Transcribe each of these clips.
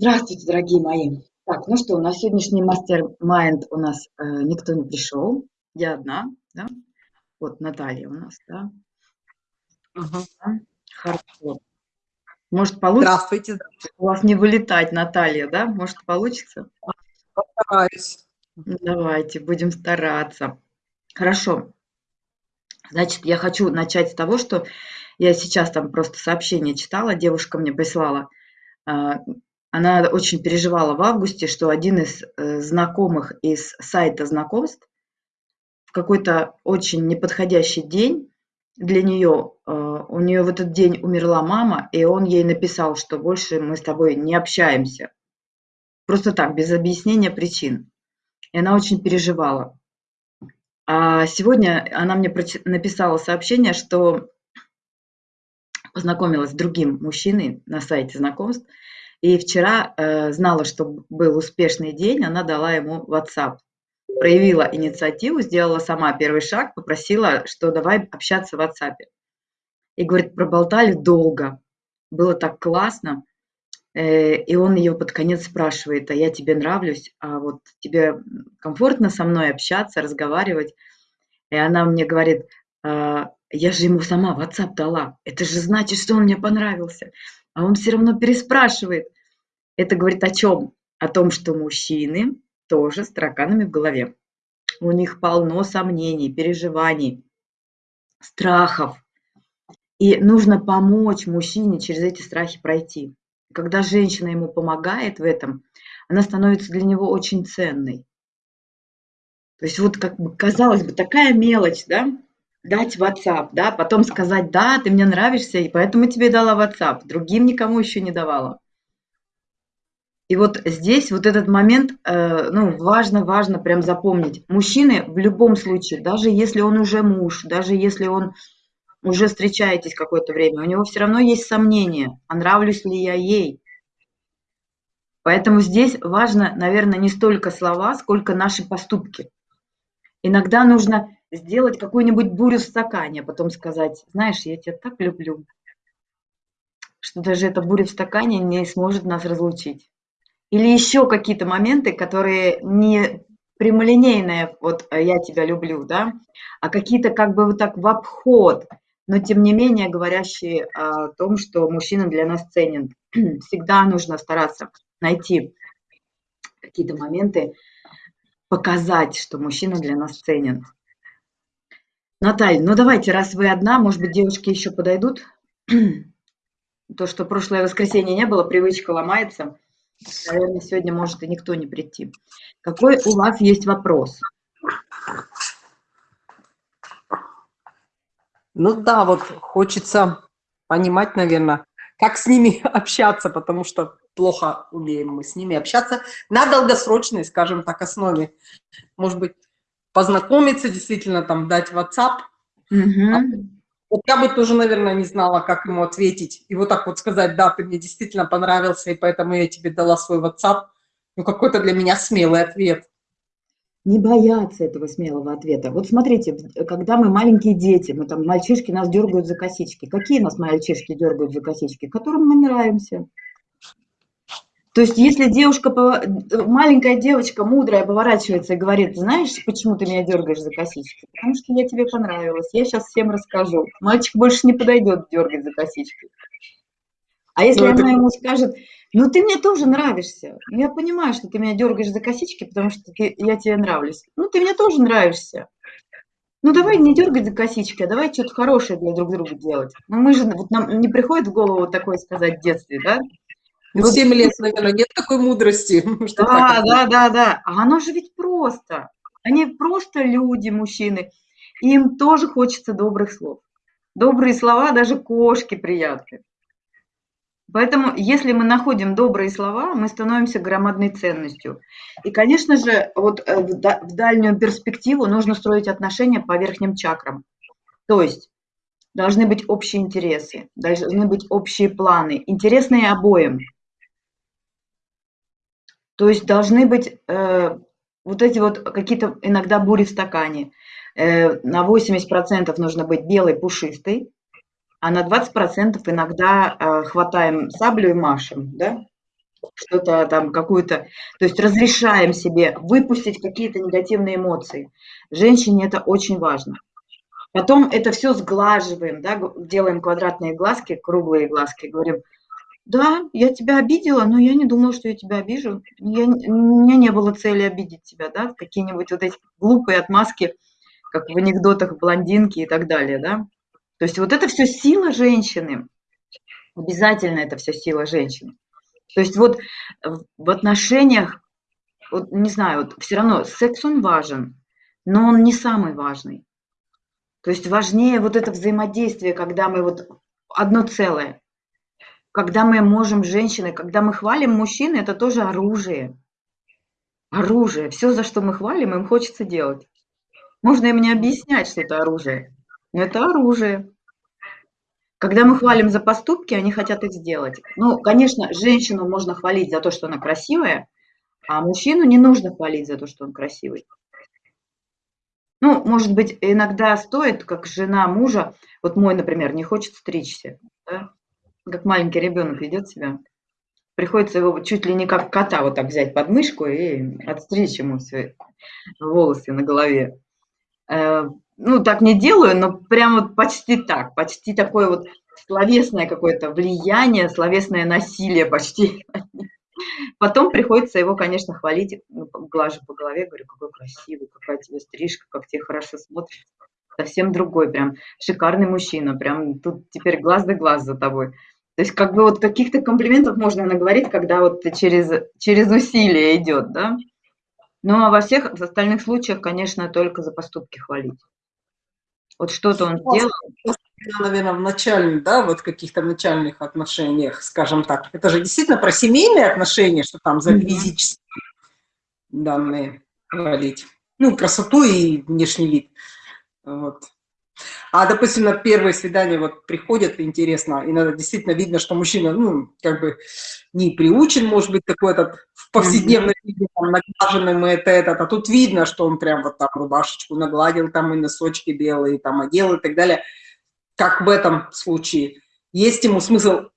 Здравствуйте, дорогие мои. Так, ну что, на сегодняшний мастер-майнд у нас э, никто не пришел. Я одна, да? Вот Наталья у нас, да? Ага. Хорошо. Может, получится? Здравствуйте. У вас не вылетать, Наталья, да? Может, получится? Постараюсь. Давайте, будем стараться. Хорошо. Значит, я хочу начать с того, что я сейчас там просто сообщение читала, девушка мне прислала. Она очень переживала в августе, что один из э, знакомых из сайта знакомств в какой-то очень неподходящий день для нее, э, у нее в этот день умерла мама, и он ей написал, что больше мы с тобой не общаемся. Просто так, без объяснения причин. И она очень переживала. А сегодня она мне написала сообщение, что познакомилась с другим мужчиной на сайте знакомств, и вчера э, знала, что был успешный день, она дала ему WhatsApp. Проявила инициативу, сделала сама первый шаг, попросила, что давай общаться в WhatsApp. И, говорит, проболтали долго. Было так классно. Э, и он ее под конец спрашивает, а я тебе нравлюсь, а вот тебе комфортно со мной общаться, разговаривать? И она мне говорит, а, я же ему сама WhatsApp дала. Это же значит, что он мне понравился а он все равно переспрашивает. Это говорит о чем? О том, что мужчины тоже с тараканами в голове. У них полно сомнений, переживаний, страхов. И нужно помочь мужчине через эти страхи пройти. Когда женщина ему помогает в этом, она становится для него очень ценной. То есть вот как бы казалось бы такая мелочь, да, дать WhatsApp, да, потом сказать, да, ты мне нравишься, и поэтому тебе дала WhatsApp, другим никому еще не давала. И вот здесь вот этот момент, э, ну, важно, важно прям запомнить. Мужчины в любом случае, даже если он уже муж, даже если он уже встречаетесь какое-то время, у него все равно есть сомнения, а нравлюсь ли я ей. Поэтому здесь важно, наверное, не столько слова, сколько наши поступки. Иногда нужно сделать какую-нибудь бурю в стакане, а потом сказать, знаешь, я тебя так люблю, что даже эта буря в стакане не сможет нас разлучить. Или еще какие-то моменты, которые не прямолинейные, вот э, я тебя люблю, да, а какие-то как бы вот так в обход, но тем не менее говорящие о том, что мужчина для нас ценен. Всегда нужно стараться найти какие-то моменты, показать, что мужчина для нас ценен. Наталья, ну давайте, раз вы одна, может быть, девушки еще подойдут. То, что прошлое воскресенье не было, привычка ломается. Наверное, сегодня может и никто не прийти. Какой у вас есть вопрос? Ну да, вот хочется понимать, наверное, как с ними общаться, потому что плохо умеем мы с ними общаться на долгосрочной, скажем так, основе. Может быть, познакомиться, действительно там дать WhatsApp. Угу. А, вот я бы тоже, наверное, не знала, как ему ответить. И вот так вот сказать, да, ты мне действительно понравился, и поэтому я тебе дала свой WhatsApp. Ну, какой-то для меня смелый ответ. Не бояться этого смелого ответа. Вот смотрите, когда мы маленькие дети, мы там, мальчишки нас дергают за косички. Какие нас мальчишки дергают за косички? Которым мы нравимся. То есть, если девушка, маленькая девочка, мудрая, поворачивается и говорит, знаешь, почему ты меня дергаешь за косички? Потому что я тебе понравилась, я сейчас всем расскажу. Мальчик больше не подойдет дергать за косички. А если ну, она это... ему скажет, ну ты мне тоже нравишься, ну, я понимаю, что ты меня дергаешь за косички, потому что ты, я тебе нравлюсь. Ну ты мне тоже нравишься. Ну давай не дергать за косички, а давай что-то хорошее для друг друга делать. Ну мы же, вот нам не приходит в голову такое сказать в детстве, да? Ну, 7 лет, наверное, нет такой мудрости. Что да, да, да, да. А оно же ведь просто. Они просто люди, мужчины. Им тоже хочется добрых слов. Добрые слова даже кошке приятны. Поэтому, если мы находим добрые слова, мы становимся громадной ценностью. И, конечно же, вот э, в дальнюю перспективу нужно строить отношения по верхним чакрам. То есть должны быть общие интересы, должны быть общие планы, интересные обоим. То есть должны быть э, вот эти вот какие-то иногда бури в стакане. Э, на 80% нужно быть белый, пушистый, а на 20% иногда э, хватаем саблю и машем, да? что-то там, какую-то... То есть разрешаем себе выпустить какие-то негативные эмоции. Женщине это очень важно. Потом это все сглаживаем, да, делаем квадратные глазки, круглые глазки, говорим, да, я тебя обидела, но я не думала, что я тебя обижу. Я, у меня не было цели обидеть тебя, да, какие-нибудь вот эти глупые отмазки, как в анекдотах блондинки и так далее, да. То есть вот это все сила женщины. Обязательно это все сила женщины. То есть вот в отношениях, вот не знаю, вот все равно секс он важен, но он не самый важный. То есть важнее вот это взаимодействие, когда мы вот одно целое. Когда мы можем женщины, когда мы хвалим мужчины, это тоже оружие. Оружие. Все, за что мы хвалим, им хочется делать. Можно им не объяснять, что это оружие, но это оружие. Когда мы хвалим за поступки, они хотят их сделать. Ну, конечно, женщину можно хвалить за то, что она красивая, а мужчину не нужно хвалить за то, что он красивый. Ну, может быть, иногда стоит, как жена мужа, вот мой, например, не хочет стричься, да? Как маленький ребенок ведет себя. Приходится его чуть ли не как кота вот так взять под мышку и отстричь ему все волосы на голове. Э, ну, так не делаю, но прям вот почти так, почти такое вот словесное какое-то влияние, словесное насилие почти. Потом приходится его, конечно, хвалить, ну, глажу по голове, говорю, какой красивый, какая тебе стрижка, как тебе хорошо смотришь. Совсем другой, прям шикарный мужчина, прям тут теперь глаз да глаз за тобой. То есть как бы вот каких-то комплиментов можно наговорить, когда вот через, через усилие идет, да. Ну а во всех остальных случаях, конечно, только за поступки хвалить. Вот что-то он сделал. Наверное, в начальных, да, вот каких-то начальных отношениях, скажем так. Это же действительно про семейные отношения, что там за физические данные говорить. Ну, красоту и внешний вид. Вот. А, допустим, на первое свидание вот приходят, интересно, и надо действительно видно, что мужчина, ну, как бы не приучен, может быть, такой этот в повседневной жизни, там, наглаженным это, этот, а тут видно, что он прям вот там рубашечку нагладил, там и носочки белые, там одел и так далее. Как в этом случае? Есть ему смысл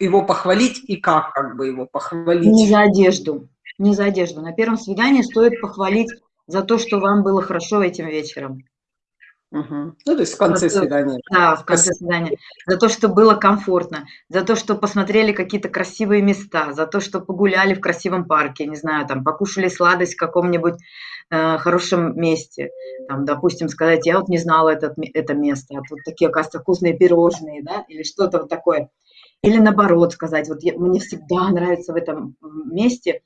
его похвалить и как как бы его похвалить? Не за одежду, не за одежду. На первом свидании стоит похвалить за то, что вам было хорошо этим вечером. Угу. Ну, то есть в конце за свидания. Да, в конце свидания. За то, что было комфортно, за то, что посмотрели какие-то красивые места, за то, что погуляли в красивом парке, не знаю, там, покушали сладость в каком-нибудь э, хорошем месте. Там, допустим, сказать, я вот не знала этот, это место, а тут такие, оказывается, вкусные пирожные, да, или что-то вот такое. Или наоборот сказать, вот я, мне всегда нравится в этом месте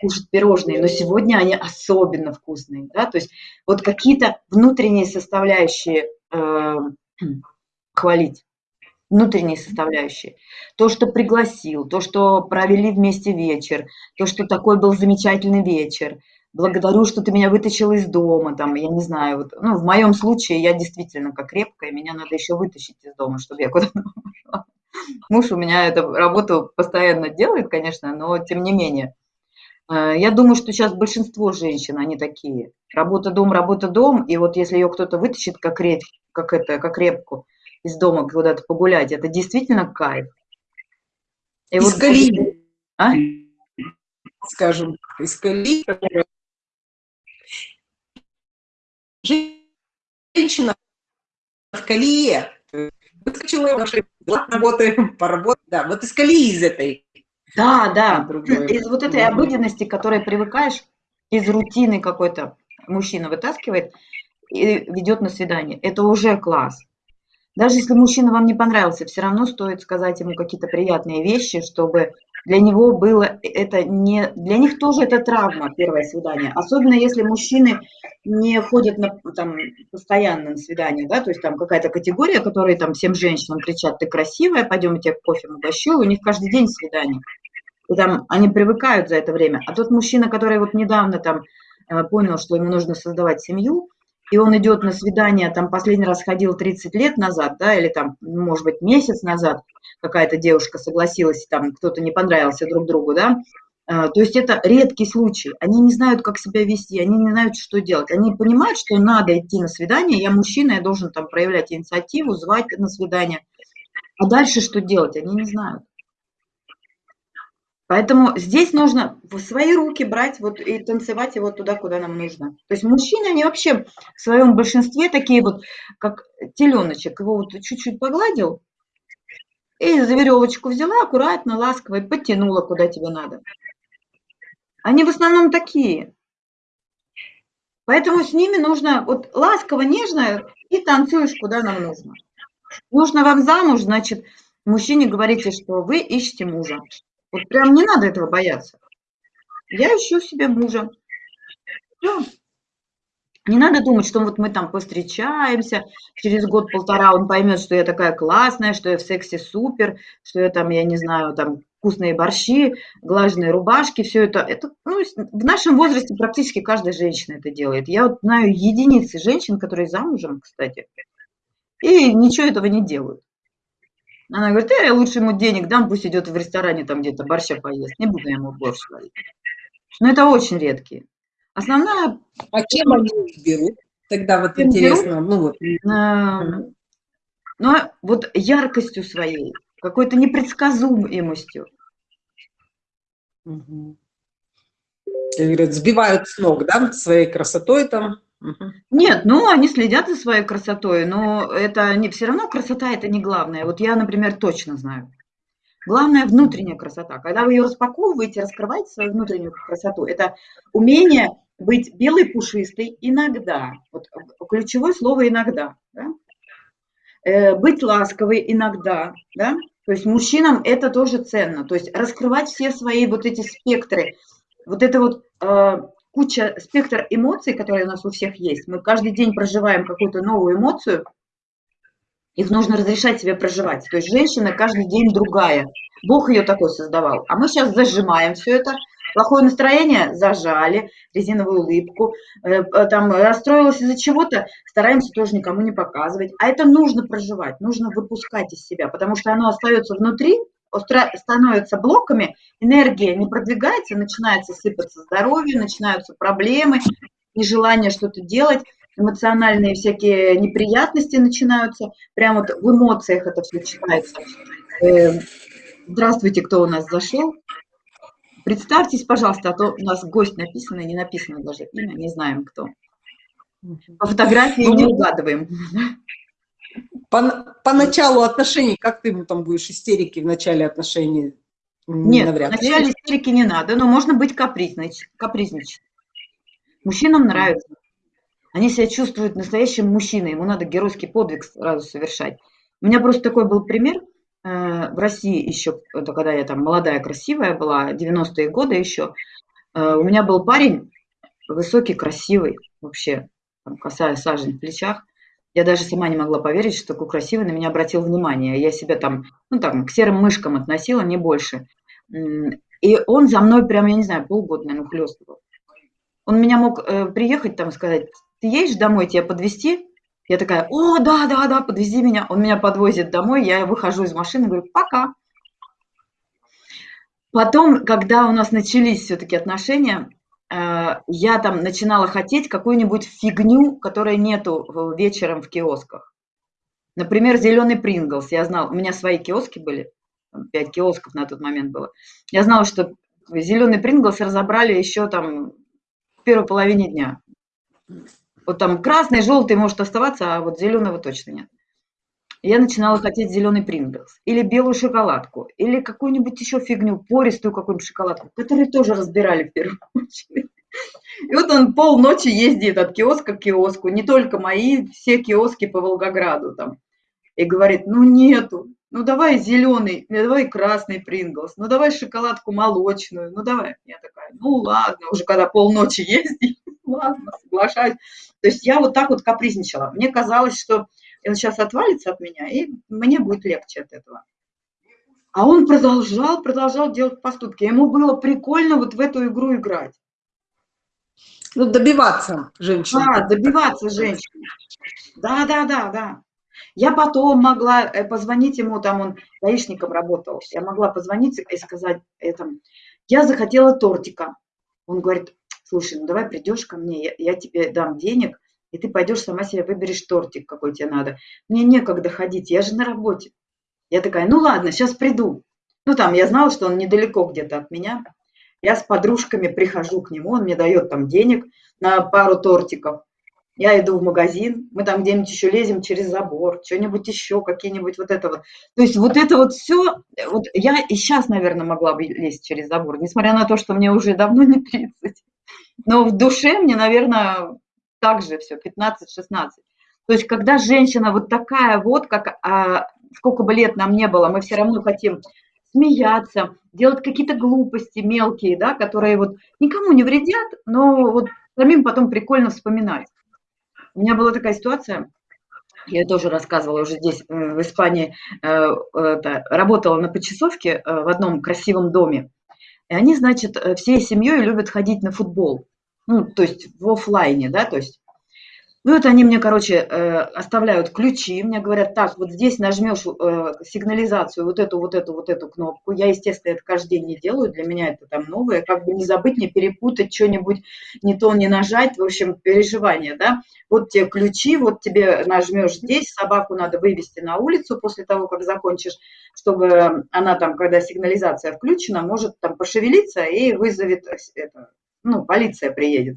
кушать пирожные, но сегодня они особенно вкусные, да, то есть вот какие-то внутренние составляющие э, хвалить, внутренние составляющие. То, что пригласил, то, что провели вместе вечер, то, что такой был замечательный вечер, благодарю, что ты меня вытащил из дома, там, я не знаю, вот, ну, в моем случае я действительно как крепкая, меня надо еще вытащить из дома, чтобы я куда-то пошла. Муж у меня эту работу постоянно делает, конечно, но тем не менее. Э, я думаю, что сейчас большинство женщин, они такие. Работа-дом, работа-дом, и вот если ее кто-то вытащит как, реп, как, это, как репку из дома куда-то погулять, это действительно кайф. И из вот, колеи. А? Скажем, из колеи. Женщина в колее. Выскочила, работаем, поработаем. Да, вот из колеи из этой да, да. Из вот этой обыденности, которой привыкаешь, из рутины какой-то мужчина вытаскивает и ведет на свидание. Это уже класс. Даже если мужчина вам не понравился, все равно стоит сказать ему какие-то приятные вещи, чтобы для него было это не... Для них тоже это травма, первое свидание. Особенно если мужчины не ходят на, там, постоянно на свидание, да, то есть там какая-то категория, которые там всем женщинам кричат, ты красивая, пойдем я тебе кофе угощу, у них каждый день свидание. И там они привыкают за это время. А тот мужчина, который вот недавно там э, понял, что ему нужно создавать семью, и он идет на свидание, там последний раз ходил 30 лет назад, да, или там, может быть, месяц назад какая-то девушка согласилась, там кто-то не понравился друг другу, да, э, то есть это редкий случай. Они не знают, как себя вести, они не знают, что делать. Они понимают, что надо идти на свидание, я мужчина, я должен там проявлять инициативу, звать на свидание. А дальше что делать, они не знают. Поэтому здесь нужно в свои руки брать вот и танцевать его туда, куда нам нужно. То есть мужчины, они вообще в своем большинстве такие вот, как теленочек. Его вот чуть-чуть погладил, и за веревочку взяла, аккуратно, ласково, и подтянула, куда тебе надо. Они в основном такие. Поэтому с ними нужно вот ласково, нежно и танцуешь, куда нам нужно. Нужно вам замуж, значит, мужчине говорите, что вы ищете мужа. Вот прям не надо этого бояться. Я ищу себе мужа. Всё. Не надо думать, что вот мы там повстречаемся, через год-полтора он поймет, что я такая классная, что я в сексе супер, что я там, я не знаю, там вкусные борщи, глаженные рубашки, все это. это ну, в нашем возрасте практически каждая женщина это делает. Я вот знаю единицы женщин, которые замужем, кстати, и ничего этого не делают. Она говорит, э, я лучше ему денег дам, пусть идет в ресторане там где-то борща поест, не буду я ему борщ варить. Но это очень редкие. Основная... А кем они берут? Тогда вот кем интересно. Берут? Ну, вот. А, ну, вот яркостью своей, какой-то непредсказуемостью. Угу. Говорят, сбивают с ног, да, своей красотой там. Нет, ну, они следят за своей красотой, но это не все равно красота это не главное. Вот я, например, точно знаю. Главное внутренняя красота. Когда вы ее распаковываете, раскрываете свою внутреннюю красоту, это умение быть белой пушистой иногда. Вот ключевое слово иногда. Да? Э, быть ласковой иногда. Да? То есть мужчинам это тоже ценно. То есть раскрывать все свои вот эти спектры. Вот это вот э, куча, спектр эмоций, которые у нас у всех есть. Мы каждый день проживаем какую-то новую эмоцию, их нужно разрешать себе проживать. То есть женщина каждый день другая. Бог ее такой создавал. А мы сейчас зажимаем все это. Плохое настроение зажали, резиновую улыбку. Э, э, там расстроилась из-за чего-то, стараемся тоже никому не показывать. А это нужно проживать, нужно выпускать из себя, потому что оно остается внутри, становится блоками, энергия не продвигается, начинается сыпаться здоровье, начинаются проблемы, нежелание что-то делать, эмоциональные всякие неприятности начинаются, прямо вот в эмоциях это все читается. Э, здравствуйте, кто у нас зашел. Представьтесь, пожалуйста, а то у нас гость написано, не написано даже имя, не знаем кто. По фотографии ну, не угадываем. По, по началу отношений, как ты ему там будешь истерики в начале отношений? Нет, Навряд в начале истерики не надо, но можно быть капризнич, капризничать. Мужчинам нравится. Они себя чувствуют настоящим мужчиной, ему надо геройский подвиг сразу совершать. У меня просто такой был пример э, в России еще, это когда я там молодая, красивая была, 90-е годы еще. Э, у меня был парень высокий, красивый, вообще, там, косая сажень в плечах. Я даже сама не могла поверить, что такой красивый на меня обратил внимание. Я себя там, ну там, к серым мышкам относила, не больше. И он за мной прям, я не знаю, полгода, наверное, хлестывал. Он меня мог э, приехать там и сказать, ты едешь домой, тебя подвезти? Я такая, о, да, да, да, подвези меня. Он меня подвозит домой, я выхожу из машины, говорю, пока. Потом, когда у нас начались все-таки отношения, я там начинала хотеть какую-нибудь фигню, которой нету вечером в киосках. Например, зеленый Принглс. Я знала, у меня свои киоски были, пять киосков на тот момент было. Я знала, что зеленый Принглс разобрали еще там в первой половине дня. Вот там красный, желтый может оставаться, а вот зеленого точно нет. Я начинала хотеть зеленый Принглс, или белую шоколадку, или какую-нибудь еще фигню, пористую какую-нибудь шоколадку, которую тоже разбирали в первую очередь. И вот он полночи ездит от киоска к киоску, не только мои, все киоски по Волгограду там. И говорит, ну нету, ну давай зеленый, ну давай красный Принглс, ну давай шоколадку молочную, ну давай. Я такая, ну ладно, уже когда полночи ездит, ладно, соглашаюсь. То есть я вот так вот капризничала. Мне казалось, что сейчас отвалится от меня, и мне будет легче от этого. А он продолжал, продолжал делать поступки. Ему было прикольно вот в эту игру играть. Ну, добиваться женщины. Да, добиваться женщины. Да, да, да, да. Я потом могла э, позвонить ему, там он гаишником работал, я могла позвонить и сказать, это, я захотела тортика. Он говорит, слушай, ну давай придешь ко мне, я, я тебе дам денег, и ты пойдешь сама себе выберешь тортик, какой тебе надо. Мне некогда ходить, я же на работе. Я такая, ну ладно, сейчас приду. Ну, там, я знала, что он недалеко где-то от меня. Я с подружками прихожу к нему, он мне дает там денег на пару тортиков. Я иду в магазин, мы там где-нибудь еще лезем через забор, что-нибудь еще, какие-нибудь вот это вот. То есть вот это вот все, вот я и сейчас, наверное, могла бы лезть через забор, несмотря на то, что мне уже давно не 30. Но в душе мне, наверное, так же все, 15-16. То есть когда женщина вот такая вот, как а, сколько бы лет нам не было, мы все равно хотим смеяться, делать какие-то глупости мелкие, да, которые вот никому не вредят, но вот самим потом прикольно вспоминать. У меня была такая ситуация, я тоже рассказывала уже здесь, э, в Испании, э, это, работала на почасовке э, в одном красивом доме. И они, значит, всей семьей любят ходить на футбол. Ну, то есть в офлайне, да, то есть ну, вот они мне, короче, э, оставляют ключи, мне говорят, так, вот здесь нажмешь э, сигнализацию, вот эту, вот эту, вот эту кнопку. Я, естественно, это каждый день не делаю, для меня это там новое, как бы не забыть, не перепутать, что-нибудь не то не нажать, в общем, переживание, да. Вот тебе ключи, вот тебе нажмешь здесь, собаку надо вывести на улицу после того, как закончишь, чтобы она там, когда сигнализация включена, может там пошевелиться и вызовет, это, ну, полиция приедет.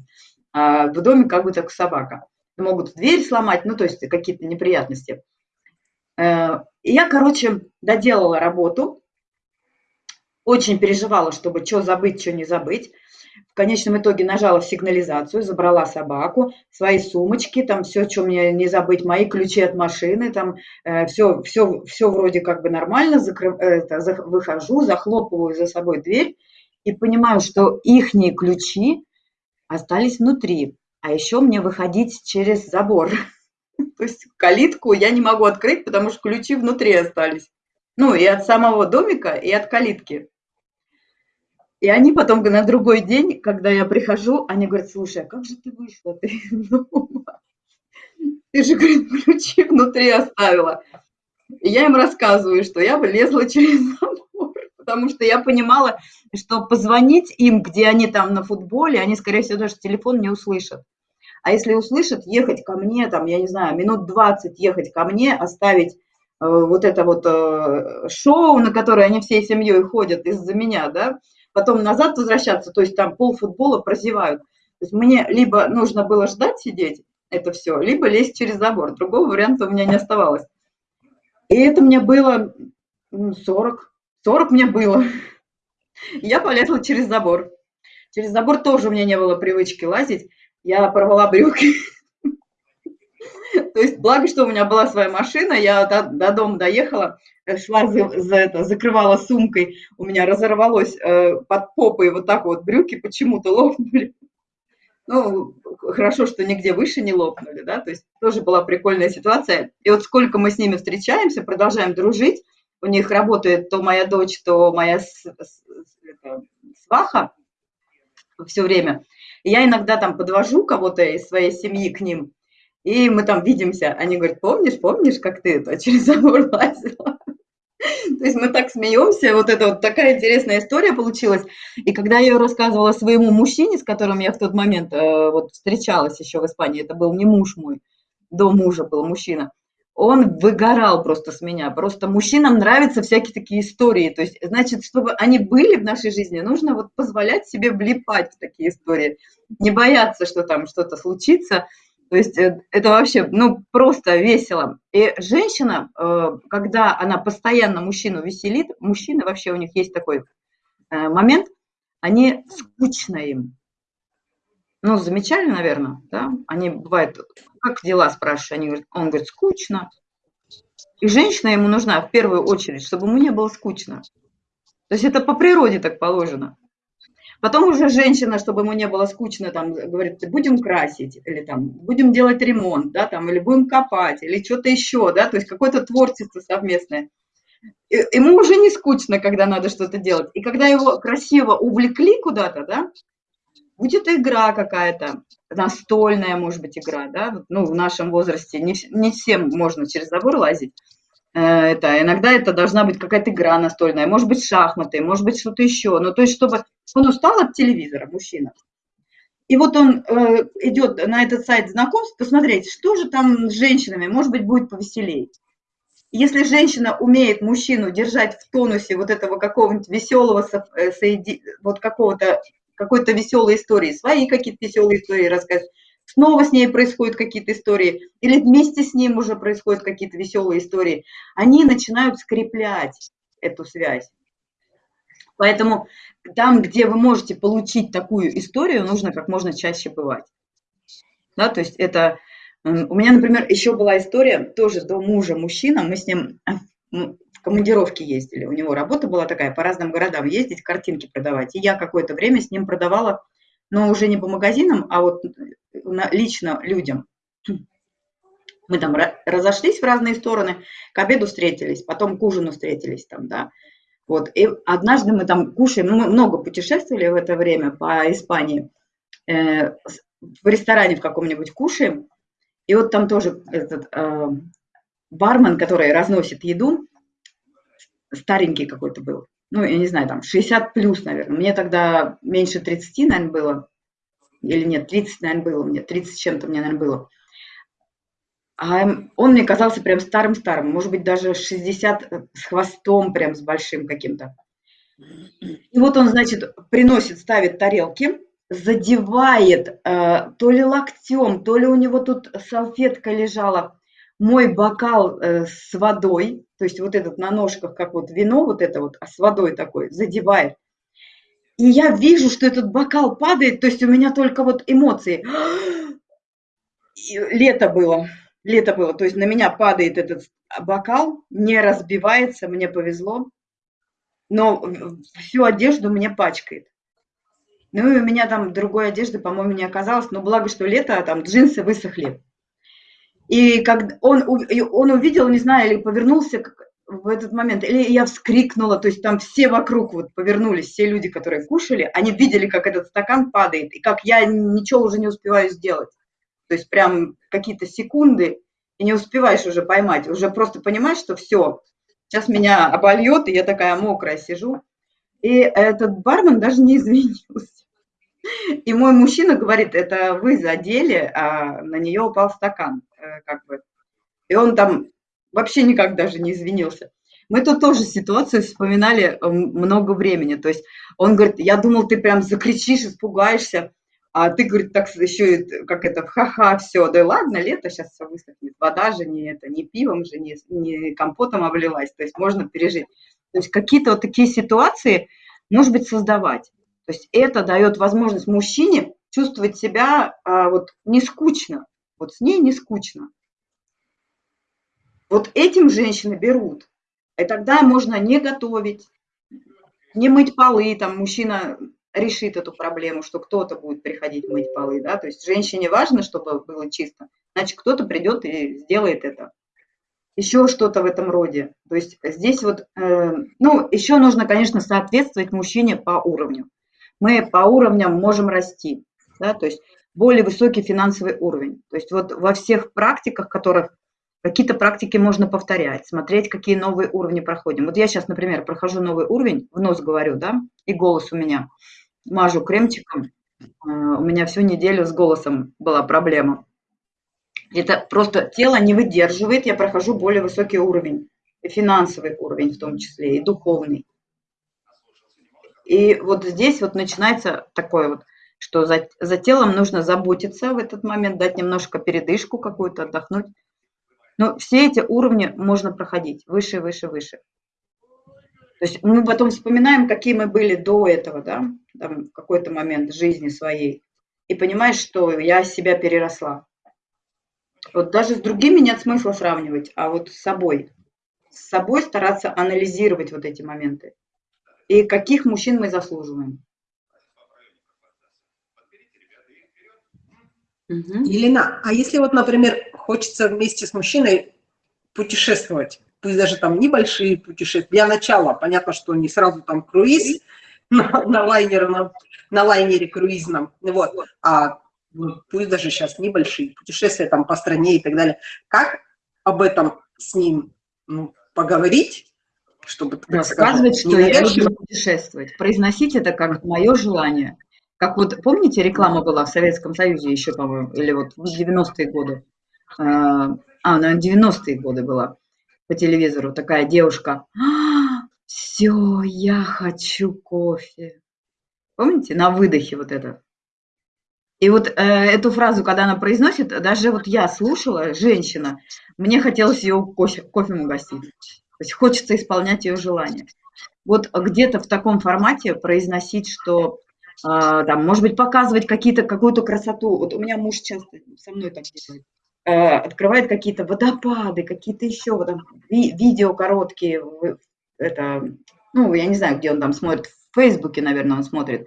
А в доме как бы так собака могут дверь сломать, ну, то есть какие-то неприятности. Э, я, короче, доделала работу, очень переживала, чтобы что забыть, что не забыть. В конечном итоге нажала сигнализацию, забрала собаку, свои сумочки, там все, что мне не забыть, мои ключи от машины, там все, все, все вроде как бы нормально, закрыв, это, за, выхожу, захлопываю за собой дверь и понимаю, что ихние ключи остались внутри. А еще мне выходить через забор. То есть калитку я не могу открыть, потому что ключи внутри остались. Ну, и от самого домика, и от калитки. И они потом на другой день, когда я прихожу, они говорят, слушай, а как же ты вышла? Ты, дома? ты же, говорит, ключи внутри оставила. И я им рассказываю, что я вылезла через забор, потому что я понимала, что позвонить им, где они там на футболе, они, скорее всего, даже телефон не услышат. А если услышат, ехать ко мне, там, я не знаю, минут 20 ехать ко мне, оставить э, вот это вот э, шоу, на которое они всей семьей ходят из-за меня, да, потом назад возвращаться, то есть там полфутбола прозевают. То есть мне либо нужно было ждать сидеть, это все, либо лезть через забор. Другого варианта у меня не оставалось. И это мне было 40, 40 мне было. Я полезла через забор. Через забор тоже у меня не было привычки лазить я порвала брюки. То есть, благо, что у меня была своя машина, я до, до дома доехала, шла, за, за это, закрывала сумкой, у меня разорвалось э, под попой вот так вот брюки почему-то лопнули. Ну, хорошо, что нигде выше не лопнули, да, то есть тоже была прикольная ситуация. И вот сколько мы с ними встречаемся, продолжаем дружить, у них работает то моя дочь, то моя сваха все время – я иногда там подвожу кого-то из своей семьи к ним, и мы там видимся. Они говорят, помнишь, помнишь, как ты это через забор лазила? То есть мы так смеемся, вот это вот такая интересная история получилась. И когда я ее рассказывала своему мужчине, с которым я в тот момент э, вот встречалась еще в Испании, это был не муж мой, до мужа был мужчина, он выгорал просто с меня. Просто мужчинам нравятся всякие такие истории. То есть, значит, чтобы они были в нашей жизни, нужно вот позволять себе влипать в такие истории. Не бояться, что там что-то случится. То есть э, это вообще, ну, просто весело. И женщина, э, когда она постоянно мужчину веселит, мужчины вообще у них есть такой э, момент, они скучно им. Ну, замечали, наверное, да? Они бывают, как дела, спрашиваю, они говорят, он говорит, скучно. И женщина ему нужна в первую очередь, чтобы ему не было скучно. То есть это по природе так положено. Потом уже женщина, чтобы ему не было скучно, там, говорит, будем красить, или там, будем делать ремонт, да, там, или будем копать, или что-то еще, да, то есть какое-то творчество совместное. И, ему уже не скучно, когда надо что-то делать. И когда его красиво увлекли куда-то, да, будет игра какая-то, настольная, может быть, игра, да, ну, в нашем возрасте не, не всем можно через забор лазить. Э, это, иногда это должна быть какая-то игра настольная, может быть, шахматы, может быть, что-то еще. Ну, то есть, чтобы он устал от телевизора, мужчина. И вот он э, идет на этот сайт знакомств посмотреть, что же там с женщинами, может быть, будет повеселей. если женщина умеет мужчину держать в тонусе вот этого какого-нибудь веселого, э, вот какого-то, какой-то веселой истории, свои какие-то веселые истории рассказывать, снова с ней происходят какие-то истории, или вместе с ним уже происходят какие-то веселые истории, они начинают скреплять эту связь. Поэтому там, где вы можете получить такую историю, нужно как можно чаще бывать. Да, то есть это... У меня, например, еще была история тоже до мужа мужчина, мы с ним в командировке ездили, у него работа была такая, по разным городам ездить, картинки продавать. И я какое-то время с ним продавала, но уже не по магазинам, а вот лично людям. Мы там разошлись в разные стороны, к обеду встретились, потом к ужину встретились там, да. Вот, и однажды мы там кушаем, ну, мы много путешествовали в это время по Испании, э, в ресторане в каком-нибудь кушаем, и вот там тоже этот э, бармен, который разносит еду, старенький какой-то был, ну, я не знаю, там 60 плюс, наверное, мне тогда меньше 30, наверное, было, или нет, 30, наверное, было мне, 30 чем-то мне, наверное, было. А он мне казался прям старым-старым, может быть, даже 60 э, с хвостом прям с большим каким-то. И вот он, значит, приносит, ставит тарелки, задевает э, то ли локтем, то ли у него тут салфетка лежала, мой бокал э, с водой, то есть вот этот на ножках, как вот вино, вот это вот, а с водой такой, задевает. И я вижу, что этот бокал падает, то есть у меня только вот эмоции. И лето было лето было, то есть на меня падает этот бокал, не разбивается, мне повезло, но всю одежду мне пачкает. Ну и у меня там другой одежды, по-моему, не оказалось, но благо, что лето, а там джинсы высохли. И как он, он увидел, не знаю, или повернулся в этот момент, или я вскрикнула, то есть там все вокруг вот повернулись, все люди, которые кушали, они видели, как этот стакан падает, и как я ничего уже не успеваю сделать. То есть прям какие-то секунды, и не успеваешь уже поймать, уже просто понимаешь, что все, сейчас меня обольет, и я такая мокрая сижу. И этот бармен даже не извинился. И мой мужчина говорит, это вы задели, а на нее упал стакан. Э, как бы. И он там вообще никак даже не извинился. Мы тут тоже ситуацию вспоминали э, много времени. То есть он говорит, я думал, ты прям закричишь, испугаешься. А ты, говорит, так еще, как это, ха-ха, все, да ладно, лето сейчас все высохнет, вода же не это, не пивом же, не, не компотом облилась, то есть можно пережить. То есть какие-то вот такие ситуации, может быть, создавать. То есть это дает возможность мужчине чувствовать себя а, вот не скучно, вот с ней не скучно. Вот этим женщины берут. И тогда можно не готовить, не мыть полы, там мужчина решит эту проблему, что кто-то будет приходить мыть полы, да, то есть женщине важно, чтобы было чисто, значит, кто-то придет и сделает это. Еще что-то в этом роде. То есть здесь вот, э, ну, еще нужно, конечно, соответствовать мужчине по уровню. Мы по уровням можем расти, да, то есть более высокий финансовый уровень. То есть вот во всех практиках, которых какие-то практики можно повторять, смотреть, какие новые уровни проходим. Вот я сейчас, например, прохожу новый уровень, в нос говорю, да, и голос у меня – мажу кремчиком. А, у меня всю неделю с голосом была проблема. Это просто тело не выдерживает, я прохожу более высокий уровень, и финансовый уровень в том числе, и духовный. И вот здесь вот начинается такое вот, что за, за телом нужно заботиться в этот момент, дать немножко передышку какую-то, отдохнуть. Но все эти уровни можно проходить выше, выше, выше. То есть мы потом вспоминаем, какие мы были до этого, да, там, в какой-то момент жизни своей, и понимаешь, что я себя переросла. Вот даже с другими нет смысла сравнивать, а вот с собой. С собой стараться анализировать вот эти моменты. И каких мужчин мы заслуживаем. Угу. Елена, а если вот, например, хочется вместе с мужчиной путешествовать, пусть даже там небольшие путешествия. Для начала, понятно, что не сразу там круиз на, на, лайнере, на, лайнере круизном, вот, а пусть даже сейчас небольшие путешествия там по стране и так далее. Как об этом с ним ну, поговорить, чтобы рассказывать, что я люблю путешествовать, произносить это как мое желание. Как вот, помните, реклама была в Советском Союзе еще, по-моему, или вот в 90-е годы? А, а, наверное, 90-е годы была по телевизору, такая девушка. «А, все, я хочу кофе. Помните, на выдохе вот это. И вот э, эту фразу, когда она произносит, даже вот я слушала, женщина, мне хотелось ее кофе, кофе угостить. То есть хочется исполнять ее желание. Вот где-то в таком формате произносить, что там, может быть, показывать какие-то, какую-то красоту. Вот у меня муж часто со мной так делает. Э, открывает какие-то водопады, какие-то еще вот, там, ви видео короткие. Это, ну, я не знаю, где он там смотрит, в Фейсбуке, наверное, он смотрит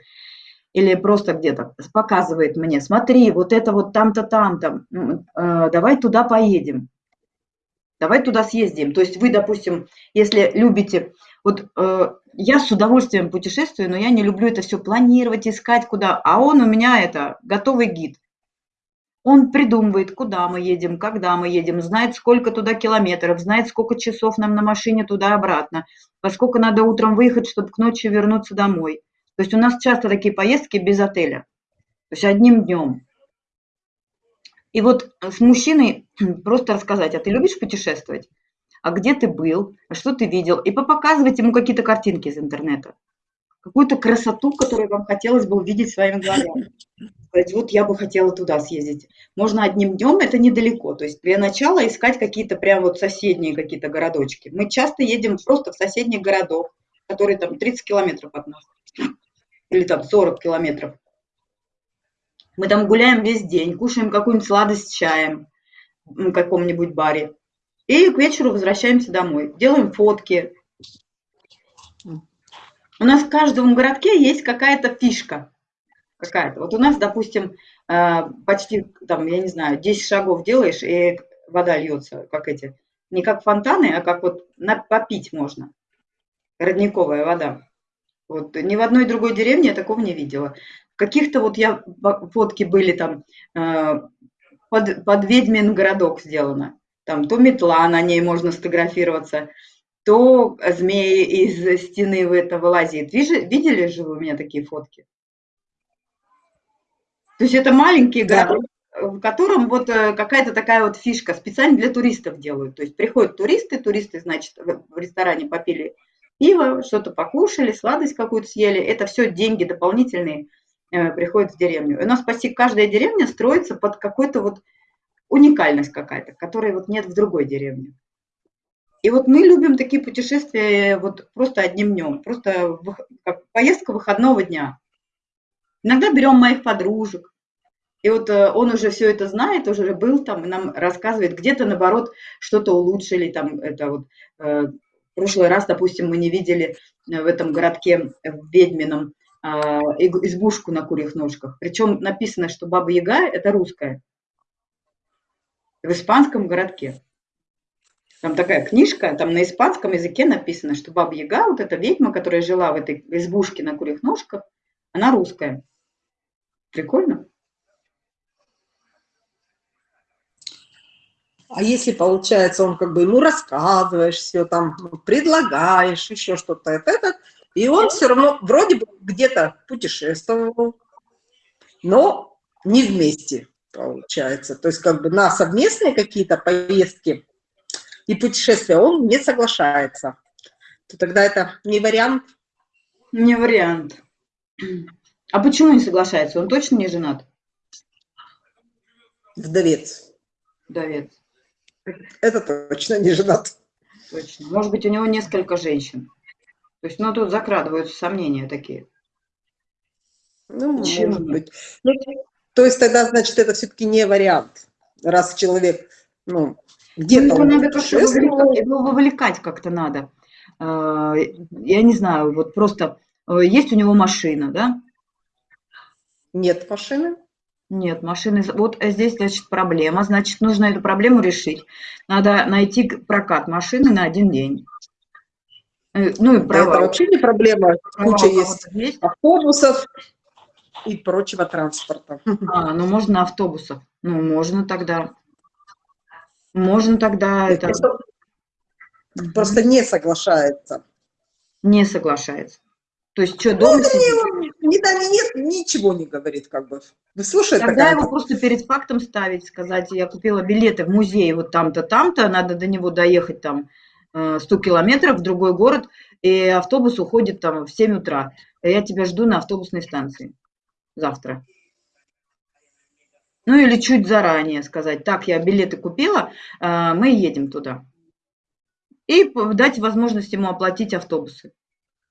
или просто где-то показывает мне, смотри, вот это вот там-то, там-то, э, давай туда поедем, давай туда съездим. То есть вы, допустим, если любите, вот э, я с удовольствием путешествую, но я не люблю это все планировать, искать куда, а он у меня это готовый гид. Он придумывает, куда мы едем, когда мы едем, знает, сколько туда километров, знает, сколько часов нам на машине туда-обратно, поскольку надо утром выехать, чтобы к ночи вернуться домой. То есть у нас часто такие поездки без отеля, то есть одним днем. И вот с мужчиной просто рассказать, а ты любишь путешествовать? А где ты был? А что ты видел? И показывать ему какие-то картинки из интернета. Какую-то красоту, которую вам хотелось бы увидеть своими глазами. Сказать, вот я бы хотела туда съездить. Можно одним днем, это недалеко. То есть для начала искать какие-то прям вот соседние какие-то городочки. Мы часто едем просто в соседних городах, которые там 30 километров от нас или там 40 километров. Мы там гуляем весь день, кушаем какую-нибудь сладость чаем в каком-нибудь баре. И к вечеру возвращаемся домой. Делаем фотки. У нас в каждом городке есть какая-то фишка. Какая-то. Вот у нас, допустим, э, почти, там, я не знаю, 10 шагов делаешь, и вода льется, как эти. Не как фонтаны, а как вот попить можно. Родниковая вода. Вот ни в одной другой деревне я такого не видела. Каких-то вот я фотки были там э, под, под ведьмин городок сделано. Там то метла, на ней можно сфотографироваться, то змеи из стены в это вылазит. Видели, же вы у меня такие фотки? То есть это маленький городок, в котором вот э, какая-то такая вот фишка специально для туристов делают. То есть приходят туристы, туристы, значит, в ресторане попили пиво, что-то покушали, сладость какую-то съели. Это все деньги дополнительные э, приходят в деревню. И у нас почти каждая деревня строится под какой-то вот уникальность какая-то, которой вот нет в другой деревне. И вот мы любим такие путешествия вот просто одним днем, просто как поездка выходного дня. Иногда берем моих подружек, и вот э, он уже все это знает, уже был там, нам рассказывает, где-то наоборот что-то улучшили, там это вот э, в прошлый раз, допустим, мы не видели э, в этом городке, э, в Ведьмином, а, избушку на курьих ножках. Причем написано, что Баба Яга – это русская. В испанском городке. Там такая книжка, там на испанском языке написано, что Баба Яга, вот эта ведьма, которая жила в этой избушке на курьих ножках, она русская. Прикольно? А если, получается, он как бы ему рассказываешь все, там, предлагаешь, еще что-то, это, это, и он все равно вроде бы где-то путешествовал, но не вместе, получается. То есть как бы на совместные какие-то поездки и путешествия он не соглашается. То тогда это не вариант? Не вариант. А почему не соглашается? Он точно не женат? Вдовец. Вдовец. Это точно не женат. Точно. Может быть, у него несколько женщин. То есть, ну, тут закрадываются сомнения такие. Ну, Почему? может быть. Ну, то есть тогда, значит, это все-таки не вариант. Раз человек, ну, где-то ну, надо как-то его вовлекать как-то надо. А, я не знаю, вот просто э, есть у него машина, да? Нет машины. Нет, машины... Вот здесь, значит, проблема. Значит, нужно эту проблему решить. Надо найти прокат машины на один день. Э, ну и права. Это вообще не проблема. Права Куча есть, есть автобусов и прочего транспорта. А, ну можно автобусов. Ну, можно тогда. Можно тогда... Это... Просто, просто не соглашается. Не соглашается. То есть что, ну, дома ну, сидит? Ни да, ни нет, ничего не говорит, как бы. Вы слушаете? Тогда его просто перед фактом ставить, сказать, я купила билеты в музей вот там-то, там-то, надо до него доехать там 100 километров в другой город, и автобус уходит там в 7 утра. Я тебя жду на автобусной станции завтра. Ну или чуть заранее сказать, так, я билеты купила, мы едем туда. И дать возможность ему оплатить автобусы.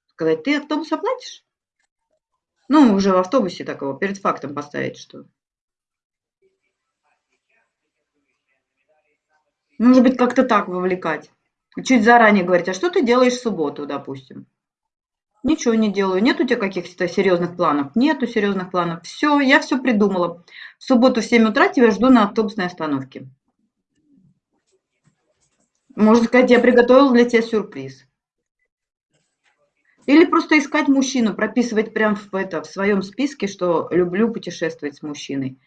Сказать, ты автобус оплатишь? Ну, уже в автобусе такого, перед фактом поставить, что Может быть, как-то так вовлекать. Чуть заранее говорить, а что ты делаешь в субботу, допустим? Ничего не делаю. Нет у тебя каких-то серьезных планов? Нету серьезных планов. Все, я все придумала. В субботу в 7 утра тебя жду на автобусной остановке. Можно сказать, я приготовила для тебя сюрприз. Или просто искать мужчину, прописывать прямо в, это, в своем списке, что люблю путешествовать с мужчиной.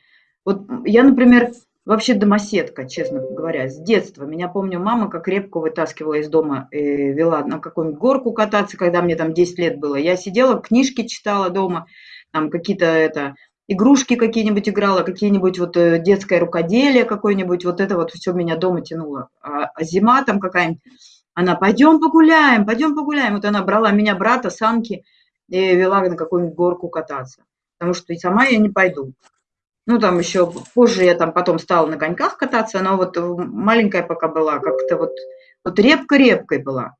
Вот я, например, вообще домоседка, честно говоря, с детства. Меня помню, мама как репку вытаскивала из дома, э, вела на какую-нибудь горку кататься, когда мне там 10 лет было. Я сидела, книжки читала дома, там какие-то это, игрушки какие-нибудь играла, какие-нибудь вот э, детское рукоделие какое-нибудь, вот это вот все меня дома тянуло. А, а зима там какая-нибудь, она, пойдем погуляем, пойдем погуляем. Вот она брала меня, брата, санки, и вела на какую-нибудь горку кататься. Потому что и сама я не пойду. Ну, там еще позже я там потом стала на коньках кататься, но вот маленькая пока была, как-то вот, вот репка-репкой была.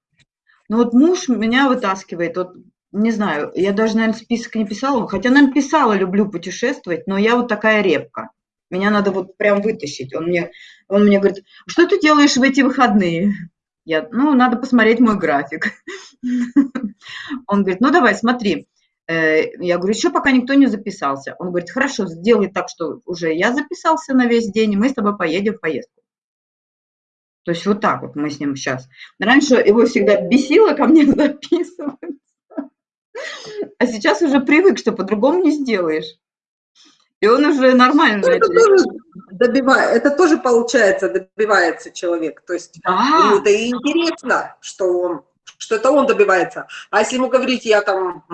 Но вот муж меня вытаскивает, вот не знаю, я даже, наверное, список не писала, хотя, наверное, писала, люблю путешествовать, но я вот такая репка. Меня надо вот прям вытащить. Он мне, он мне говорит, что ты делаешь в эти выходные? Я, ну, надо посмотреть мой график. Он говорит, ну, давай, смотри, Э, я говорю, еще пока никто не записался. Он говорит, хорошо, сделай так, что уже я записался на весь день, и мы с тобой поедем в поездку. То есть вот так вот мы с ним сейчас. Раньше его всегда бесило ко мне записываться. А сейчас уже привык, что по-другому не сделаешь. И он уже нормально. Это тоже, добивает, это тоже получается, добивается человек. То есть да. ему это и интересно, что он что это он добивается. А если ему говорить, я там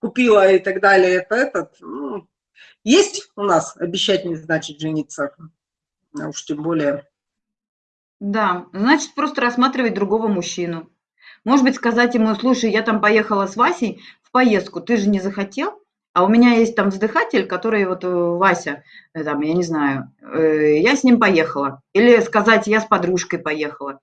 купила и так далее, это этот, ну, есть у нас обещать не значит жениться, а уж тем более. Да, значит просто рассматривать другого мужчину. Может быть, сказать ему, слушай, я там поехала с Васей в поездку, ты же не захотел? А у меня есть там вздыхатель, который вот э, Вася, э, там, я не знаю, э, я с ним поехала. Или сказать, я с подружкой поехала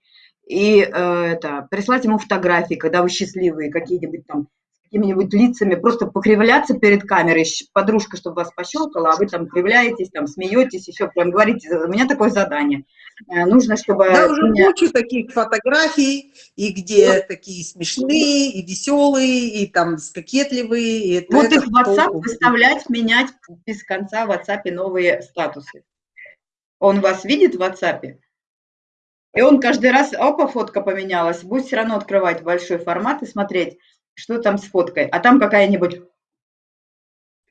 и э, это, прислать ему фотографии, когда вы счастливые, какие-нибудь там какими-нибудь лицами, просто покривляться перед камерой, подружка, чтобы вас пощелкала, а вы там кривляетесь, там смеетесь, еще прям говорите, у меня такое задание. Э, нужно, чтобы... Да, уже меня... кучу таких фотографий, и где вот. такие смешные, и веселые, и там кокетливые. И вот это их в WhatsApp выставлять, менять без конца в WhatsApp новые статусы. Он вас видит в WhatsApp? И он каждый раз, опа, фотка поменялась, будет все равно открывать большой формат и смотреть, что там с фоткой. А там какая-нибудь,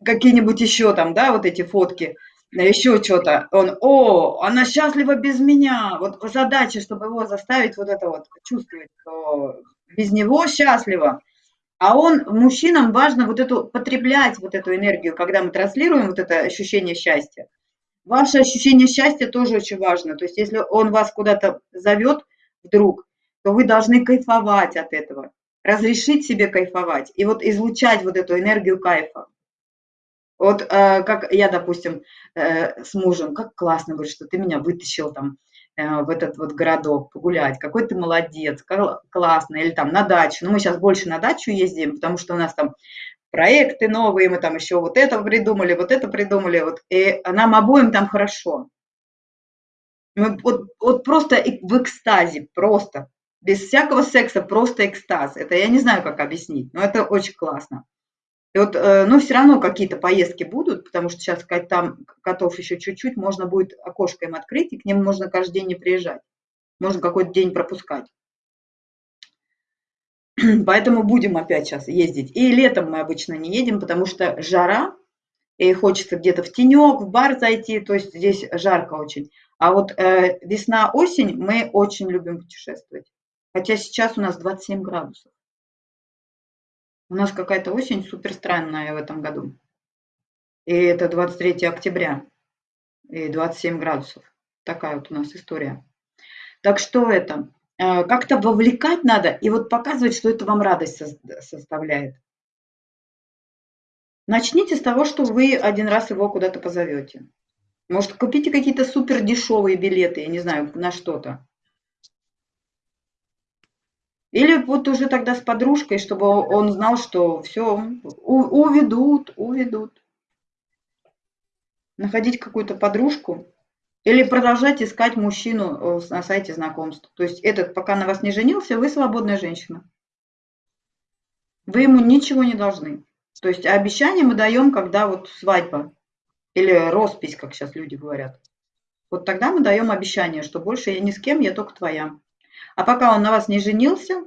какие-нибудь еще там, да, вот эти фотки, еще что-то. Он, о, она счастлива без меня. Вот задача, чтобы его заставить вот это вот чувствовать, что без него счастлива. А он, мужчинам важно вот эту, потреблять вот эту энергию, когда мы транслируем вот это ощущение счастья. Ваше ощущение счастья тоже очень важно. То есть если он вас куда-то зовет вдруг, то вы должны кайфовать от этого, разрешить себе кайфовать и вот излучать вот эту энергию кайфа. Вот э, как я, допустим, э, с мужем, как классно, говорю, что ты меня вытащил там э, в этот вот городок погулять, какой ты молодец, классно, или там на дачу. Ну, мы сейчас больше на дачу ездим, потому что у нас там проекты новые, мы там еще вот это придумали, вот это придумали, вот, и нам обоим там хорошо. Мы вот, вот просто в экстазе, просто, без всякого секса, просто экстаз. Это я не знаю, как объяснить, но это очень классно. И вот, э, ну, все равно какие-то поездки будут, потому что сейчас там котов еще чуть-чуть, можно будет окошко им открыть, и к ним можно каждый день не приезжать. Можно какой-то день пропускать. Поэтому будем опять сейчас ездить. И летом мы обычно не едем, потому что жара, и хочется где-то в тенек, в бар зайти, то есть здесь жарко очень. А вот э, весна-осень мы очень любим путешествовать. Хотя сейчас у нас 27 градусов. У нас какая-то осень супер странная в этом году. И это 23 октября. И 27 градусов. Такая вот у нас история. Так что это? Э, как-то вовлекать надо и вот показывать, что это вам радость составляет. Начните с того, что вы один раз его куда-то позовете. Может, купите какие-то супер дешевые билеты, я не знаю, на что-то. Или вот уже тогда с подружкой, чтобы он знал, что все, уведут, уведут. Находить какую-то подружку или продолжать искать мужчину э, на сайте знакомств. То есть этот, пока на вас не женился, вы свободная женщина. Вы ему ничего не должны. То есть обещание мы даем, когда вот свадьба или роспись, как сейчас люди говорят. Вот тогда мы даем обещание, что больше я ни с кем, я только твоя. А пока он на вас не женился,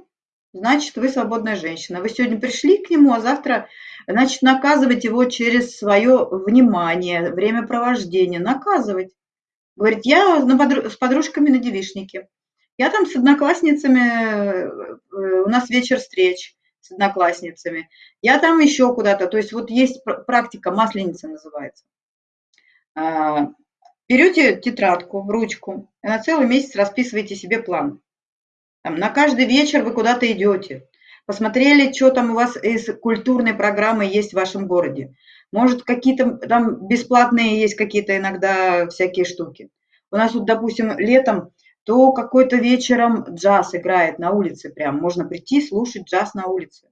значит, вы свободная женщина. Вы сегодня пришли к нему, а завтра, значит, наказывать его через свое внимание, время провождения. Наказывать. Говорит, я с подружками на девишнике. Я там с одноклассницами, э, у нас вечер встреч с одноклассницами. Я там еще куда-то. То есть вот есть практика, масленица называется. А, берете тетрадку, ручку, и на целый месяц расписываете себе план. Там, на каждый вечер вы куда-то идете. Посмотрели, что там у вас из культурной программы есть в вашем городе. Может, какие-то там бесплатные есть какие-то иногда всякие штуки. У нас вот, допустим, летом то какой-то вечером джаз играет на улице прям. Можно прийти слушать джаз на улице.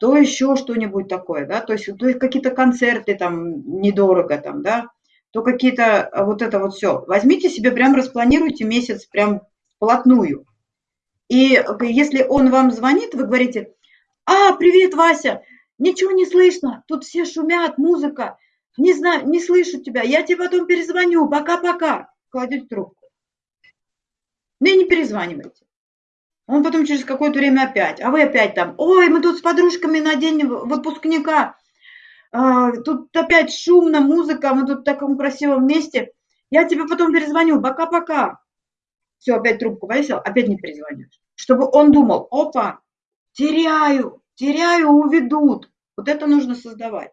То еще что-нибудь такое, да, то есть, то есть какие-то концерты там недорого там, да, то какие-то вот это вот все. Возьмите себе, прям распланируйте месяц прям вплотную. И если он вам звонит, вы говорите, а, привет, Вася, ничего не слышно, тут все шумят, музыка, не знаю, не слышу тебя, я тебе потом перезвоню, пока-пока. Кладете трубку. Ну и не перезванивайте. Он потом через какое-то время опять, а вы опять там, ой, мы тут с подружками на день выпускника, а, тут опять шумно, музыка, мы тут в таком красивом месте, я тебе потом перезвоню, пока-пока все, опять трубку повесил, опять не перезвонишь. Чтобы он думал, опа, теряю, теряю, уведут. Вот это нужно создавать.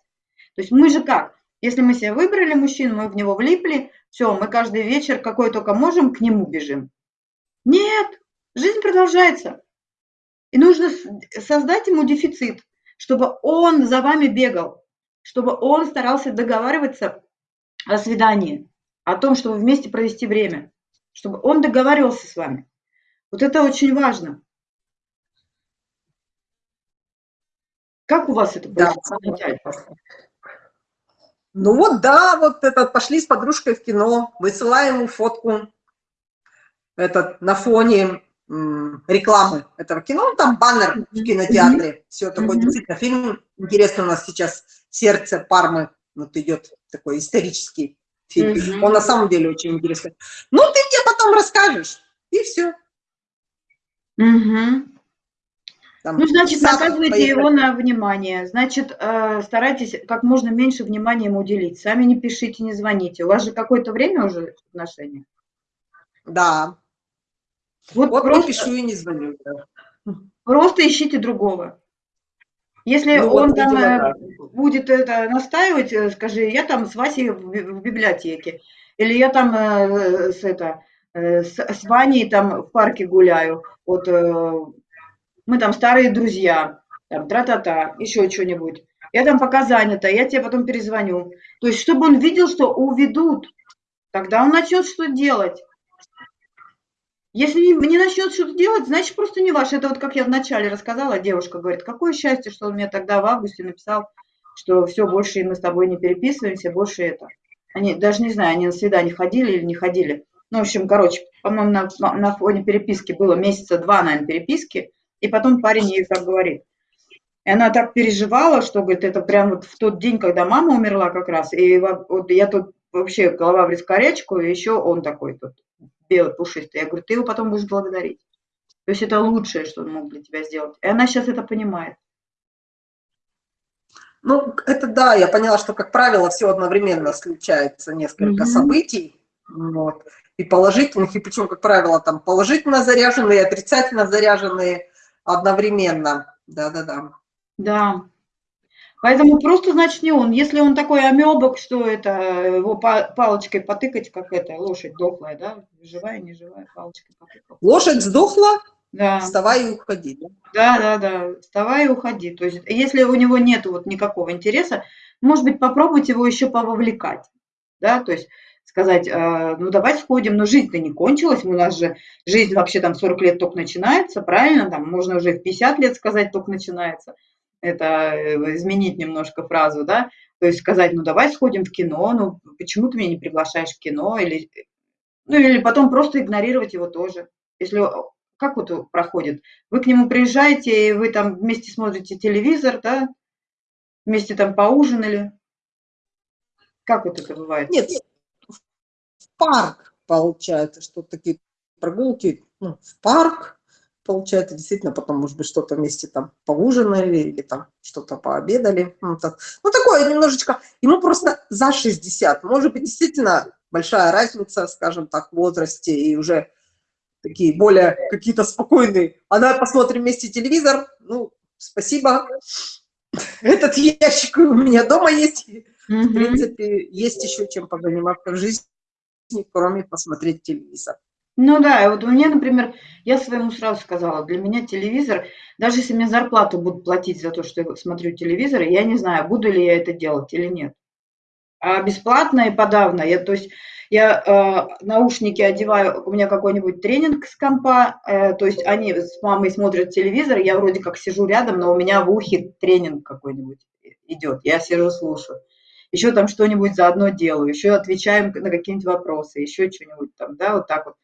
То есть мы же как? Если мы себе выбрали мужчину, мы в него влипли, все, мы каждый вечер, какой только можем, к нему бежим. Нет, жизнь продолжается. И нужно создать ему дефицит, чтобы он за вами бегал, чтобы он старался договариваться о свидании, о том, чтобы вместе провести время чтобы он договаривался с вами. Вот это очень важно. Как у вас это да, Ну вот да, вот это пошли с подружкой в кино, высылаем ему фотку. Этот, на фоне рекламы этого кино, ну, там баннер в кинотеатре, все такое, действительно, фильм интересно у нас сейчас. «Сердце Пармы», вот идет такой исторический фильм, mm -hmm. он на самом деле очень интересный. Ну, ты мне потом расскажешь, и все. Угу. Там ну, значит, наказывайте его на внимание. Значит, э, старайтесь как можно меньше внимания ему уделить. Сами не пишите, не звоните. У вас же какое-то время уже отношения? Да. Вот, вот просто, пишу и не звоню. Да. Просто ищите другого. Если ну, он вот, там видимо, э, да. будет это настаивать, э, скажи, я там с Васей в, в библиотеке, или я там э, с, это, э, с, с Ваней там в парке гуляю, вот э, мы там старые друзья, там тра-та-та, еще что-нибудь. Я там пока занята, я тебе потом перезвоню. То есть, чтобы он видел, что уведут, тогда он начнет что делать. Если не, не начнет что-то делать, значит, просто не ваш. Это вот как я вначале рассказала, девушка говорит, какое счастье, что он мне тогда в августе написал, что все, больше мы с тобой не переписываемся, больше это. Они, даже не знаю, они на свидание ходили или не ходили. Ну, в общем, короче, по-моему, на, на фоне переписки было месяца два, наверное, переписки, и потом парень ей так говорит. И она так переживала, что, говорит, это прям вот в тот день, когда мама умерла как раз, и вот я тут вообще голова в раскорячку, и еще он такой тут белый, пушистый. Я говорю, ты его потом будешь благодарить. То есть это лучшее, что он мог для тебя сделать. И она сейчас это понимает. Ну, это да, я поняла, что, как правило, все одновременно случается несколько mm -hmm. событий. Вот, и положительных, и причем, как правило, там положительно заряженные, отрицательно заряженные одновременно. Да-да-да. Да. Поэтому просто, значит, не он. Если он такой амебок, что это, его палочкой потыкать, как это, лошадь дохлая, да, живая, не живая, палочкой потыкал. Лошадь сдохла? Да. Вставай и уходи. Да? да, да, да, вставай и уходи. То есть, если у него нет вот никакого интереса, может быть, попробовать его еще пововлекать, да, то есть сказать, э, ну давай сходим, но жизнь-то не кончилась, у нас же жизнь вообще там 40 лет только начинается, правильно, там можно уже в 50 лет сказать только начинается это э, изменить немножко фразу, да, то есть сказать, ну давай сходим в кино, ну почему ты меня не приглашаешь в кино, или, ну или потом просто игнорировать его тоже. Если, как вот проходит, вы к нему приезжаете, и вы там вместе смотрите телевизор, да, вместе там поужинали, как вот это бывает? Нет, парк получается, что такие прогулки ну, в парк, получается, действительно, потом, может быть, что-то вместе там поужинали или там что-то пообедали. Ну, так. ну, такое немножечко, ему просто за 60, может быть, действительно большая разница, скажем так, в возрасте и уже такие более какие-то спокойные. Она посмотрим вместе телевизор, ну, спасибо, этот ящик у меня дома есть. В принципе, есть еще чем позаниматься в жизни, кроме посмотреть телевизор. Ну да, вот у меня, например, я своему сразу сказала, для меня телевизор, даже если мне зарплату будут платить за то, что я смотрю телевизор, я не знаю, буду ли я это делать или нет. А бесплатно и подавно. Я, то есть я э, наушники одеваю, у меня какой-нибудь тренинг с компа, э, то есть они с мамой смотрят телевизор, я вроде как сижу рядом, но у меня в ухе тренинг какой-нибудь идет, я сижу слушаю. Еще там что-нибудь заодно делаю, еще отвечаем на какие-нибудь вопросы, еще что-нибудь там, да, вот так вот.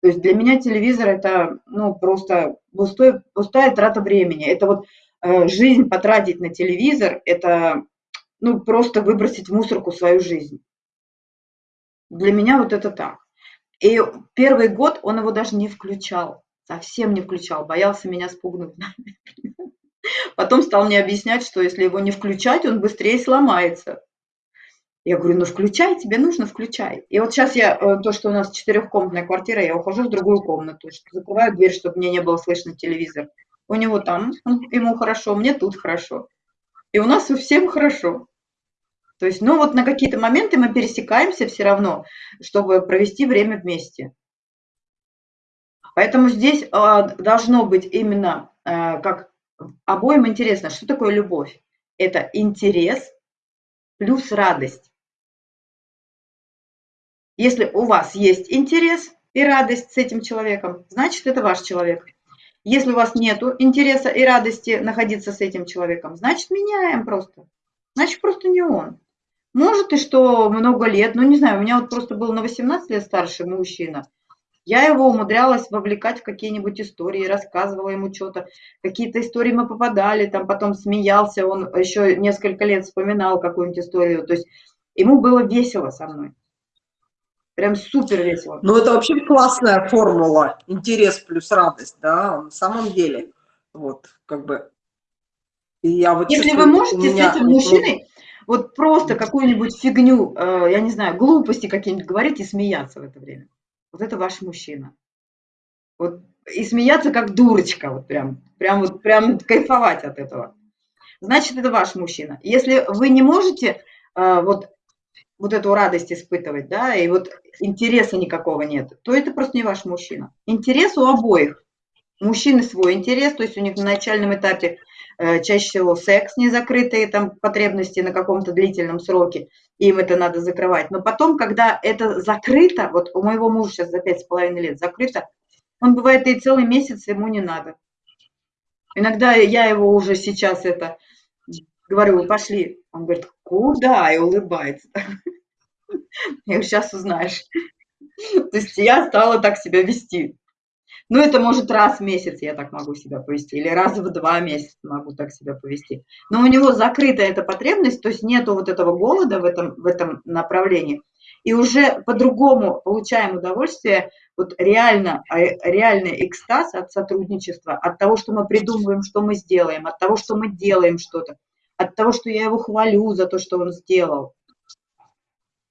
То есть для меня телевизор это ну, просто пустой, пустая трата времени. Это вот э, жизнь потратить на телевизор, это ну, просто выбросить в мусорку свою жизнь. Для меня вот это так. И первый год он его даже не включал, совсем не включал, боялся меня спугнуть. Потом стал мне объяснять, что если его не включать, он быстрее сломается. Я говорю, ну включай, тебе нужно, включай. И вот сейчас я, э, то, что у нас четырехкомнатная квартира, я ухожу в другую комнату, закрываю дверь, чтобы мне не было слышно телевизор. У него там, ему хорошо, мне тут хорошо. И у нас у всем хорошо. То есть, ну вот на какие-то моменты мы пересекаемся все равно, чтобы провести время вместе. Поэтому здесь э, должно быть именно, э, как обоим интересно, что такое любовь. Это интерес плюс радость. Если у вас есть интерес и радость с этим человеком, значит, это ваш человек. Если у вас нет интереса и радости находиться с этим человеком, значит, меняем просто. Значит, просто не он. Может и что много лет, ну не знаю, у меня вот просто был на 18 лет старший мужчина. Я его умудрялась вовлекать в какие-нибудь истории, рассказывала ему что-то. Какие-то истории мы попадали, там потом смеялся, он еще несколько лет вспоминал какую-нибудь историю. То есть ему было весело со мной. Прям супер весело. Ну, это вообще классная формула. Интерес плюс радость, да, на самом деле. Вот, как бы. И я вот Если вы можете меня... с этим мужчиной вот просто какую-нибудь фигню, э, я не знаю, глупости какие-нибудь говорить и смеяться в это время. Вот это ваш мужчина. Вот, и смеяться как дурочка, вот прям, прям, вот, прям кайфовать от этого. Значит, это ваш мужчина. Если вы не можете э, вот вот эту радость испытывать, да, и вот интереса никакого нет, то это просто не ваш мужчина. Интерес у обоих. Мужчины свой интерес, то есть у них на начальном этапе э, чаще всего секс незакрытые там потребности на каком-то длительном сроке, им это надо закрывать. Но потом, когда это закрыто, вот у моего мужа сейчас за пять с половиной лет закрыто, он бывает и целый месяц ему не надо. Иногда я его уже сейчас это говорю, пошли. Он говорит, куда? И улыбается. Я сейчас узнаешь. То есть я стала так себя вести. Ну, это может раз в месяц я так могу себя повести, или раз в два месяца могу так себя повести. Но у него закрыта эта потребность, то есть нету вот этого голода в этом, в этом направлении. И уже по-другому получаем удовольствие, вот реально, а, реальный экстаз от сотрудничества, от того, что мы придумываем, что мы сделаем, от того, что мы делаем что-то от того, что я его хвалю за то, что он сделал.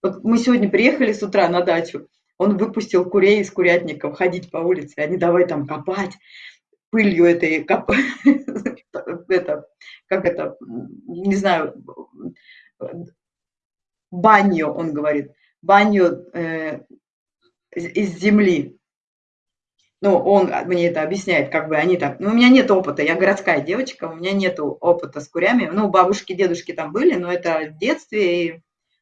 Вот мы сегодня приехали с утра на дачу, он выпустил курей из курятников ходить по улице, они давай там копать, пылью этой коп... это, как это, не знаю, баню, он говорит, баню э, из земли. Ну, он мне это объясняет, как бы они так, ну, у меня нет опыта, я городская девочка, у меня нет опыта с курями, ну, бабушки, дедушки там были, но это в детстве, и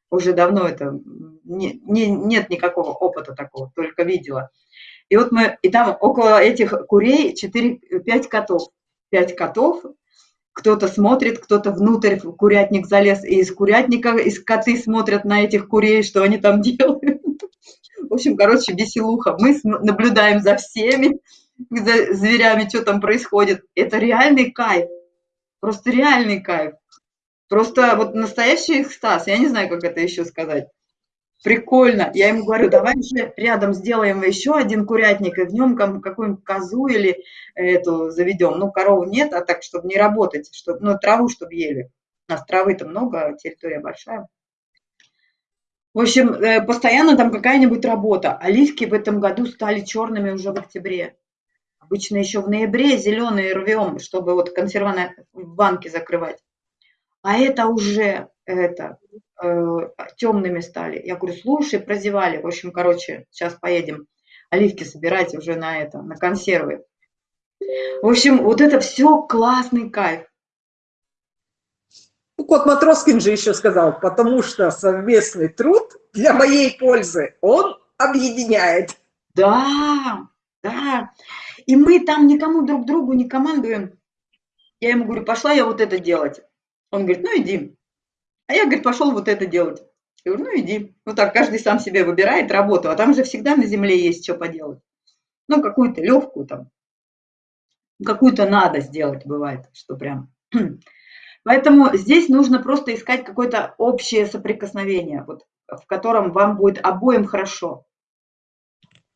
уже давно это, не, не, нет никакого опыта такого, только видела. И вот мы, и там около этих курей 4-5 котов, 5 котов, кто-то смотрит, кто-то внутрь в курятник залез, и из курятника, из коты смотрят на этих курей, что они там делают. В общем, короче, веселуха. Мы наблюдаем за всеми, за зверями, что там происходит. Это реальный кайф. Просто реальный кайф. Просто вот настоящий экстаз. Я не знаю, как это еще сказать. Прикольно. Я ему говорю, давай же рядом сделаем еще один курятник, и в нем какую-нибудь козу или эту заведем. Ну, корову нет, а так, чтобы не работать, чтобы, ну, траву, чтобы ели. У нас травы-то много, территория большая. В общем, э, постоянно там какая-нибудь работа. Оливки в этом году стали черными уже в октябре. Обычно еще в ноябре зеленые рвем, чтобы вот консерваны в банке закрывать. А это уже это, э, темными стали. Я говорю, слушай, прозевали. В общем, короче, сейчас поедем оливки собирать уже на это, на консервы. В общем, вот это все классный кайф. Ну, Кот Матроскин же еще сказал, потому что совместный труд для моей пользы, он объединяет. Да, да. И мы там никому друг другу не командуем. Я ему говорю, пошла я вот это делать. Он говорит, ну иди. А я, говорит, пошел вот это делать. Я говорю, ну иди. Ну так, каждый сам себе выбирает работу, а там же всегда на земле есть что поделать. Ну, какую-то легкую там, какую-то надо сделать, бывает, что прям Поэтому здесь нужно просто искать какое-то общее соприкосновение, вот, в котором вам будет обоим хорошо.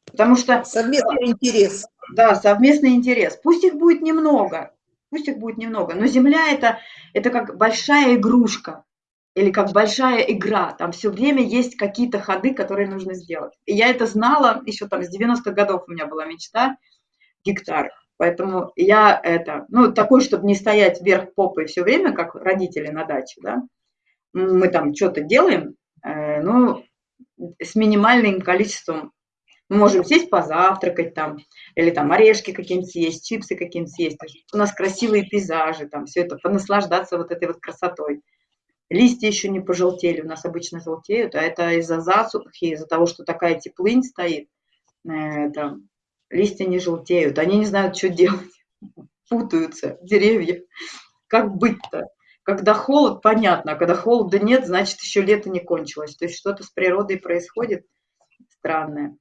Потому что... Совместный интерес. Да, совместный интерес. Пусть их будет немного, пусть их будет немного, но Земля это, это как большая игрушка или как большая игра. Там все время есть какие-то ходы, которые нужно сделать. И я это знала еще там с 90-х годов у меня была мечта гектар. Поэтому я это, ну, такой, чтобы не стоять вверх попой все время, как родители на даче, да, мы там что-то делаем, э, ну, с минимальным количеством. Мы можем сесть позавтракать там, или там орешки какие-нибудь съесть, чипсы какие-нибудь съесть. У нас красивые пейзажи, там все это, понаслаждаться вот этой вот красотой. Листья еще не пожелтели, у нас обычно желтеют, а это из-за засухи, из-за того, что такая теплынь стоит. Э, это, листья не желтеют, они не знают, что делать, путаются деревья. Как быть-то? Когда холод, понятно, а когда холода нет, значит, еще лето не кончилось. То есть что-то с природой происходит странное.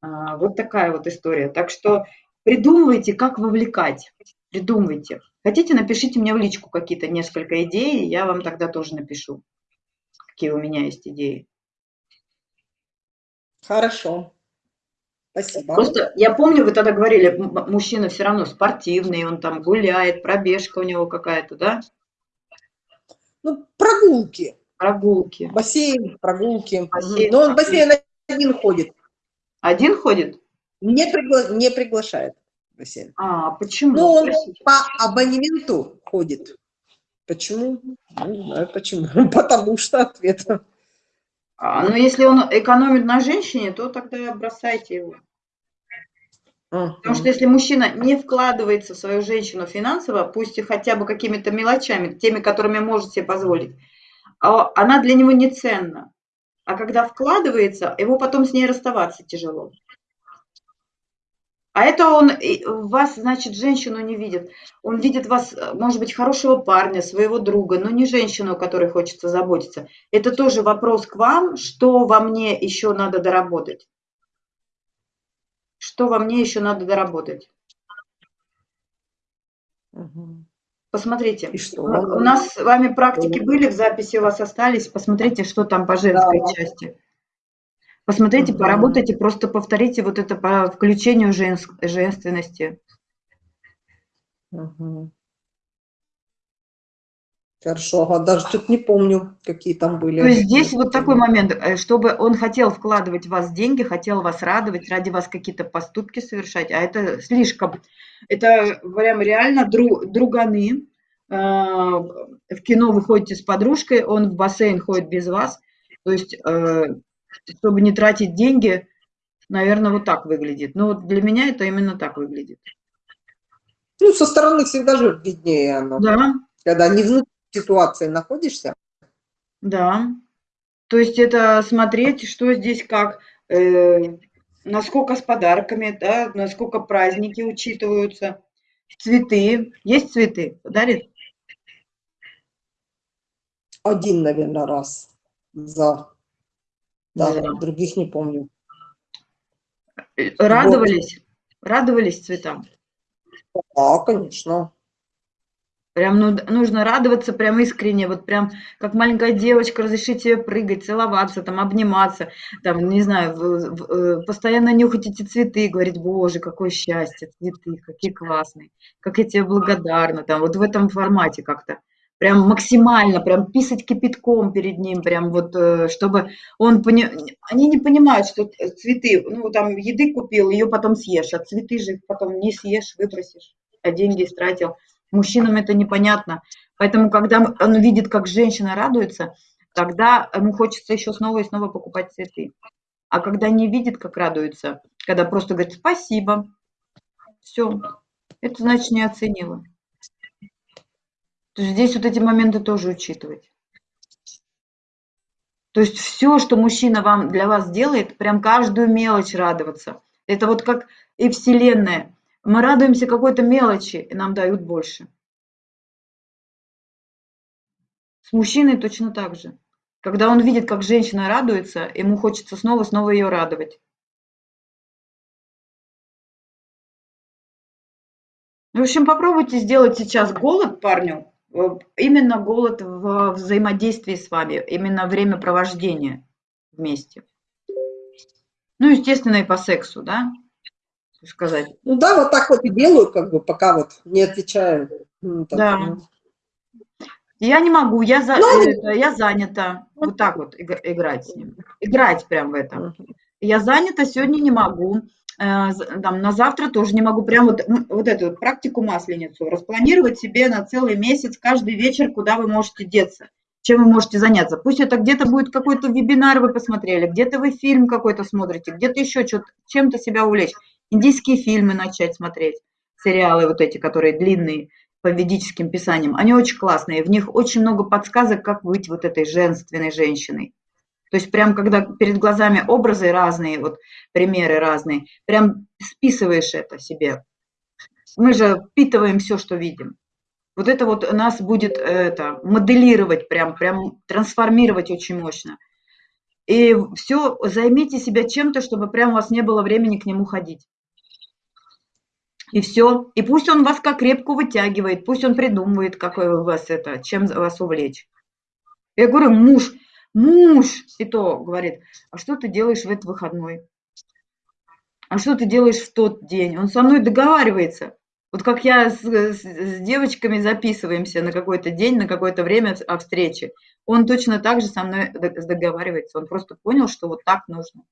А, вот такая вот история. Так что придумывайте, как вовлекать. Придумывайте. Хотите, напишите мне в личку какие-то несколько идей, я вам тогда тоже напишу, какие у меня есть идеи. Хорошо. Спасибо. Просто я помню, вы тогда говорили, мужчина все равно спортивный, он там гуляет, пробежка у него какая-то, да? Ну, прогулки. Прогулки. Бассейн, прогулки. Бассейн, Но он в бассейн один ходит. Один ходит? Не, пригла... не приглашает бассейн. А, почему? Ну, он по абонементу ходит. Почему? Не знаю почему. Потому что ответ. А, ну, если он экономит на женщине, то тогда бросайте его. Потому что если мужчина не вкладывается в свою женщину финансово, пусть и хотя бы какими-то мелочами, теми, которыми может себе позволить, а она для него не ценна. А когда вкладывается, его потом с ней расставаться тяжело. А это он вас, значит, женщину не видит. Он видит вас, может быть, хорошего парня, своего друга, но не женщину, о которой хочется заботиться. Это тоже вопрос к вам, что во мне еще надо доработать. Что во мне еще надо доработать? Посмотрите. И что? У нас с вами практики были, в записи у вас остались. Посмотрите, что там по женской да. части. Посмотрите, поработайте, просто повторите вот это по включению женск, женственности. Угу. Хорошо, а даже тут не помню, какие там были. То есть здесь вот такой момент, э, чтобы он хотел вкладывать в вас деньги, хотел вас радовать, ради вас какие-то поступки совершать, а это слишком. Это прям реально дру, друганы, а, в кино вы ходите с подружкой, он в бассейн ходит без вас. То есть, э, чтобы не тратить деньги, наверное, вот так выглядит. Но вот для меня это именно так выглядит. Ну, со стороны всегда же виднее оно. Да. Когда не внутри ситуации находишься. Да. То есть это смотреть, что здесь как, э, насколько с подарками, да, насколько праздники учитываются. Цветы. Есть цветы? Дарит? Один, наверное, раз за. Да, Да. других не помню. Радовались? Радовались цветам? Да, конечно. Прям ну, нужно радоваться прям искренне, вот прям как маленькая девочка, разрешить себе прыгать, целоваться, там, обниматься, там, не знаю, в- в- э, постоянно нюхать эти цветы говорить, боже, какое счастье, цветы, какие классные, как я тебе благодарна, там, вот в этом формате как-то. Прям максимально, прям писать кипятком перед ним, прям вот, э, чтобы он пони... Они не понимают, что т- цветы, ну, там, еды купил, ее потом съешь, а цветы же потом не съешь, выбросишь, а деньги истратил. Мужчинам это непонятно. Поэтому, когда он видит, как женщина радуется, тогда ему хочется еще снова и снова покупать цветы. А когда не видит, как радуется, когда просто говорит спасибо, все, это значит не оценила. То есть здесь вот эти моменты тоже учитывать. То есть все, что мужчина вам для вас делает, прям каждую мелочь радоваться. Это вот как и Вселенная. Мы радуемся какой-то мелочи, и нам дают больше. С мужчиной точно так же. Когда он видит, как женщина радуется, ему хочется снова-снова ее радовать. В общем, попробуйте сделать сейчас голод парню, именно голод в взаимодействии с вами, именно времяпровождения вместе. Ну, естественно, и по сексу, да, сказать. Ну да, вот так вот и делаю, как бы, пока вот не отвечаю. Ну, так, Да. ну. Я не могу, я, за, Ну, это, я занята. Вот так вот иг- играть с ним. Играть прям в это. Мгм. Я занята, сегодня не могу. Э, Там, на завтра тоже не могу. Прям вот, вот эту практику масленицу. Распланировать себе на целый месяц, каждый вечер, куда вы можете деться. Чем вы можете заняться. Пусть это где-то будет какой-то вебинар вы посмотрели, где-то вы фильм какой-то смотрите, где-то еще чем-то себя увлечь. Индийские фильмы начать смотреть, сериалы вот эти, которые длинные, по ведическим писаниям, они очень классные, в них очень много подсказок, как быть вот этой женственной женщиной. То есть прям когда перед глазами образы разные, вот примеры разные, прям списываешь это себе. Мы же впитываем все, что видим. Вот это вот нас будет это моделировать, прям, прям трансформировать очень мощно. И все, займите себя чем-то, чтобы прям у вас не было времени к нему ходить. И все. И пусть он вас как репку вытягивает, пусть он придумывает, какой у вас это, чем вас увлечь. Я говорю, муж, муж, и то говорит, а что ты делаешь в этот выходной? А что ты делаешь в тот день? Он со мной договаривается. Вот как я с, с- с девочками записываемся на какой-то день, на какое-то время о встрече, он точно так же со мной договаривается. Он просто понял, что вот так нужно.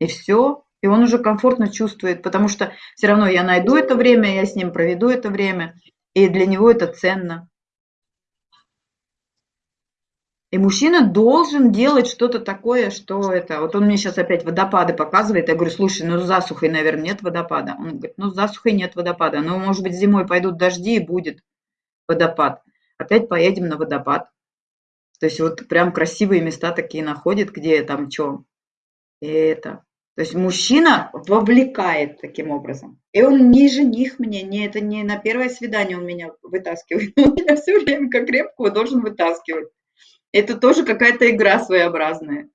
И все. И он уже комфортно чувствует, потому что все равно я найду это время, я с ним проведу это время, и для него это ценно. И мужчина должен делать что-то такое, что это... Вот он мне сейчас опять водопады показывает. Я говорю, слушай, ну с засухой, наверное, нет водопада. Он говорит, ну с засухой нет водопада. Ну, может быть, зимой пойдут дожди и будет водопад. Опять поедем на водопад. То есть вот прям красивые места такие находит, где там что. И это. То есть мужчина вовлекает таким образом. И он не жених мне, не это не на первое свидание он меня вытаскивает. Он меня все время как крепкого должен вытаскивать. Это тоже какая-то игра своеобразная.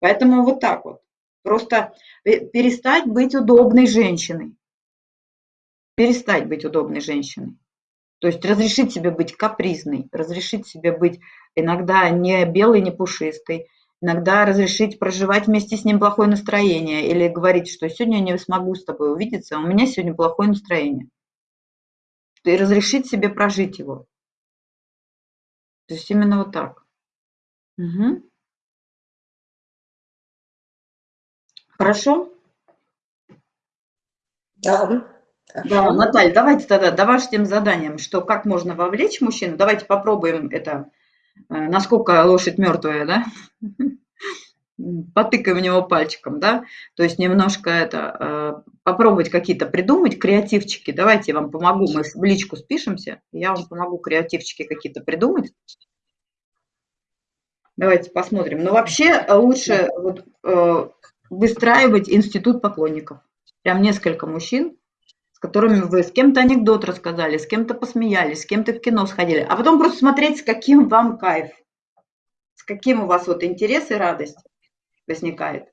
Поэтому вот так вот. Просто пе- перестать быть удобной женщиной. Перестать быть удобной женщиной. То есть разрешить себе быть капризной, разрешить себе быть иногда не белой, не пушистой, иногда разрешить проживать вместе с ним плохое настроение или говорить, что сегодня я не смогу с тобой увидеться, у меня сегодня плохое настроение. И разрешить себе прожить его. То есть именно вот так. Мгм. Хорошо? Да. Да, Наталья, давайте тогда домашним заданием, что как можно вовлечь мужчину. Давайте попробуем это, э, насколько лошадь мертвая, да? Потыкаем в него пальчиком, да? То есть немножко это, э, попробовать какие-то придумать, креативчики. Давайте я вам помогу, мы в личку спишемся, я вам помогу креативчики какие-то придумать. Давайте посмотрим. Но вообще лучше вот, э, выстраивать институт поклонников. Прям несколько мужчин, с которыми вы с кем-то анекдот рассказали, с кем-то посмеялись, с кем-то в кино сходили, а потом просто смотреть, с каким вам кайф, с каким у вас вот интерес и радость возникает.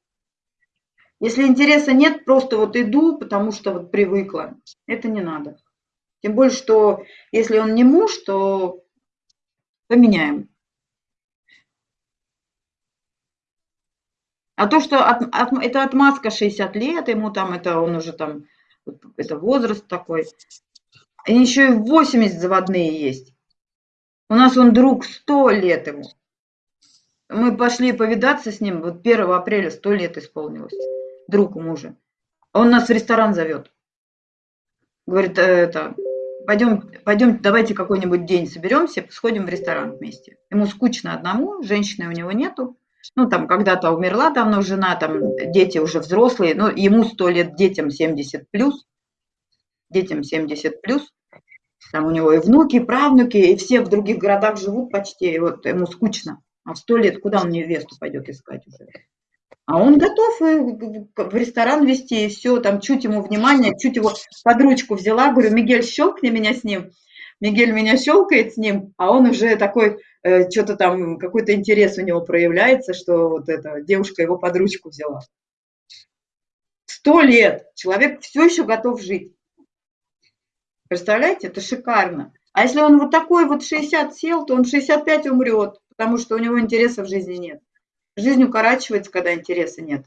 Если интереса нет, просто вот иду, потому что вот привыкла, это не надо. Тем более, что если он не муж, то поменяем. А то, что от, от, это отмазка 60 лет, ему там, это он уже там это возраст такой. Они еще и 80 заводные есть. У нас он друг 100 лет ему. Мы пошли повидаться с ним, вот 1 апреля 100 лет исполнилось, друг мужа. Он нас в ресторан зовет. Говорит, «Э, это, пойдем, пойдем, давайте какой-нибудь день соберемся, сходим в ресторан вместе. Ему скучно одному, женщины у него нету ну, там, когда-то умерла давно жена, там, дети уже взрослые, ну, ему 100 лет, детям 70 плюс, детям 70 плюс, там у него и внуки, и правнуки, и все в других городах живут почти, и вот ему скучно. А в 100 лет куда он невесту пойдет искать уже? А он готов в ресторан вести, и все, там, чуть ему внимание, чуть его под ручку взяла, говорю, Мигель, щелкни меня с ним. Мигель меня щелкает с ним, а он уже такой, что-то там, какой-то интерес у него проявляется, что вот эта девушка его под ручку взяла. Сто лет человек все еще готов жить. Представляете, это шикарно. А если он вот такой вот 60 сел, то он 65 умрет, потому что у него интереса в жизни нет. Жизнь укорачивается, когда интереса нет.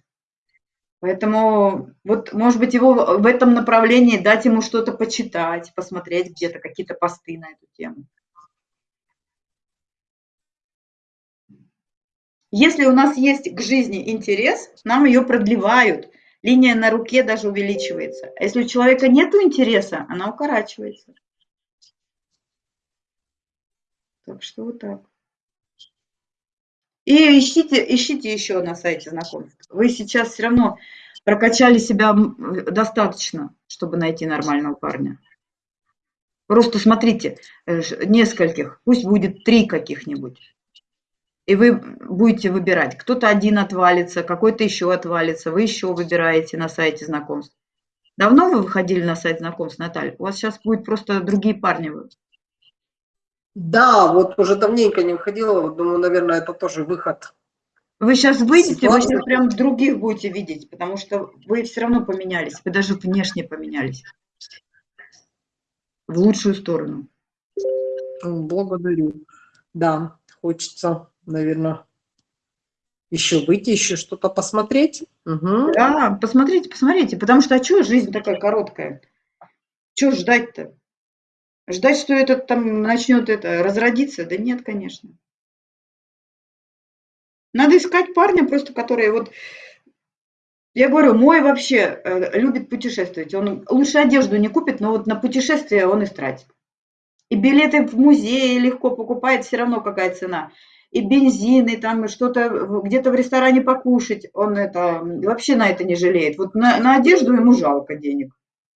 Поэтому вот, может быть, его в этом направлении дать ему что-то почитать, посмотреть где-то какие-то посты на эту тему. Если у нас есть к жизни интерес, нам ее продлевают. Линия на руке даже увеличивается. А если у человека нет интереса, она укорачивается. Так что вот так. И ищите, ищите еще на сайте знакомств. Вы сейчас все равно прокачали себя достаточно, чтобы найти нормального парня. Просто смотрите, э, нескольких, пусть будет три каких-нибудь. И вы будете выбирать. Кто-то один отвалится, какой-то еще отвалится. Вы еще выбираете на сайте знакомств. Давно вы выходили на сайт знакомств, Наталья? У вас сейчас будет просто другие парни да, вот уже давненько не выходила, вот думаю, наверное, это тоже выход. Вы сейчас выйдете, вы сейчас прям других будете видеть, потому что вы все равно поменялись, вы даже внешне поменялись. В лучшую сторону. Благодарю. Да, хочется, наверное, еще выйти, еще что-то посмотреть. Угу. Да, посмотрите, посмотрите, потому что а что жизнь такая короткая? Что ждать-то? Ждать, что этот там начнет это разродиться? Да нет, конечно. Надо искать парня просто, который вот... Я говорю, мой вообще э, любит путешествовать. Он лучше одежду не купит, но вот на путешествие он истратит. И билеты в музее легко покупает, все равно какая цена. И бензин, и там что-то где-то в ресторане покушать. Он это вообще на это не жалеет. Вот на, на одежду ему жалко денег.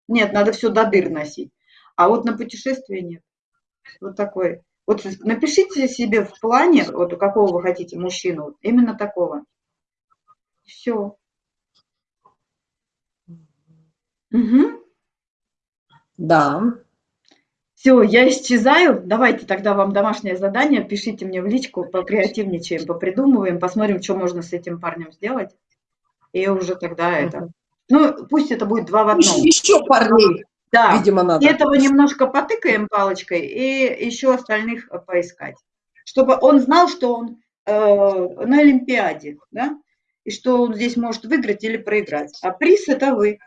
Нет, надо все до дыр носить. А вот на путешествие нет. Вот такой. Вот напишите себе в плане, вот у какого вы хотите мужчину, именно такого. Все. Угу. Да. Все, я исчезаю. Давайте тогда вам домашнее задание. Пишите мне в личку, покреативничаем, попридумываем, посмотрим, что можно с этим парнем сделать. И уже тогда это. Ну, пусть это будет два в одном. Еще, еще парней. Да, видимо, надо. этого немножко потыкаем палочкой и еще остальных э, поискать. Чтобы он знал, что он э, на Олимпиаде, да, и что он здесь может выиграть или проиграть. А приз – это вы.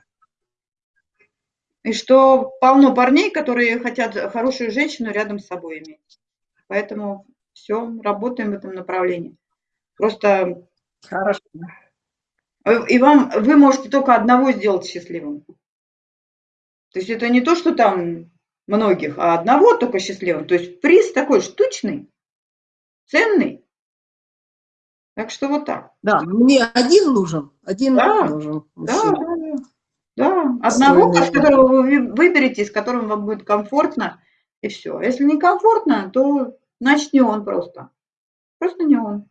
И что полно парней, которые хотят хорошую женщину рядом с собой иметь. Поэтому все, работаем в этом направлении. Просто... Хорошо. И вам, вы можете только одного сделать счастливым. То есть это не то, что там многих, а одного только счастливым. То есть приз такой штучный, ценный. Так что вот так. Да, мне один нужен, один да, нужен. Да, да, да. Одного, с которого вы выберете, с которым вам будет комфортно, и все. Если не комфортно, то значит не он просто. Просто не он.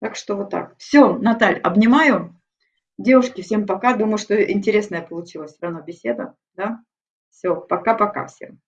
Так что вот так. Все, Наталь, обнимаю. Девушки, всем пока. Думаю, что интересная получилась все равно беседа. Да? Все, пока-пока всем.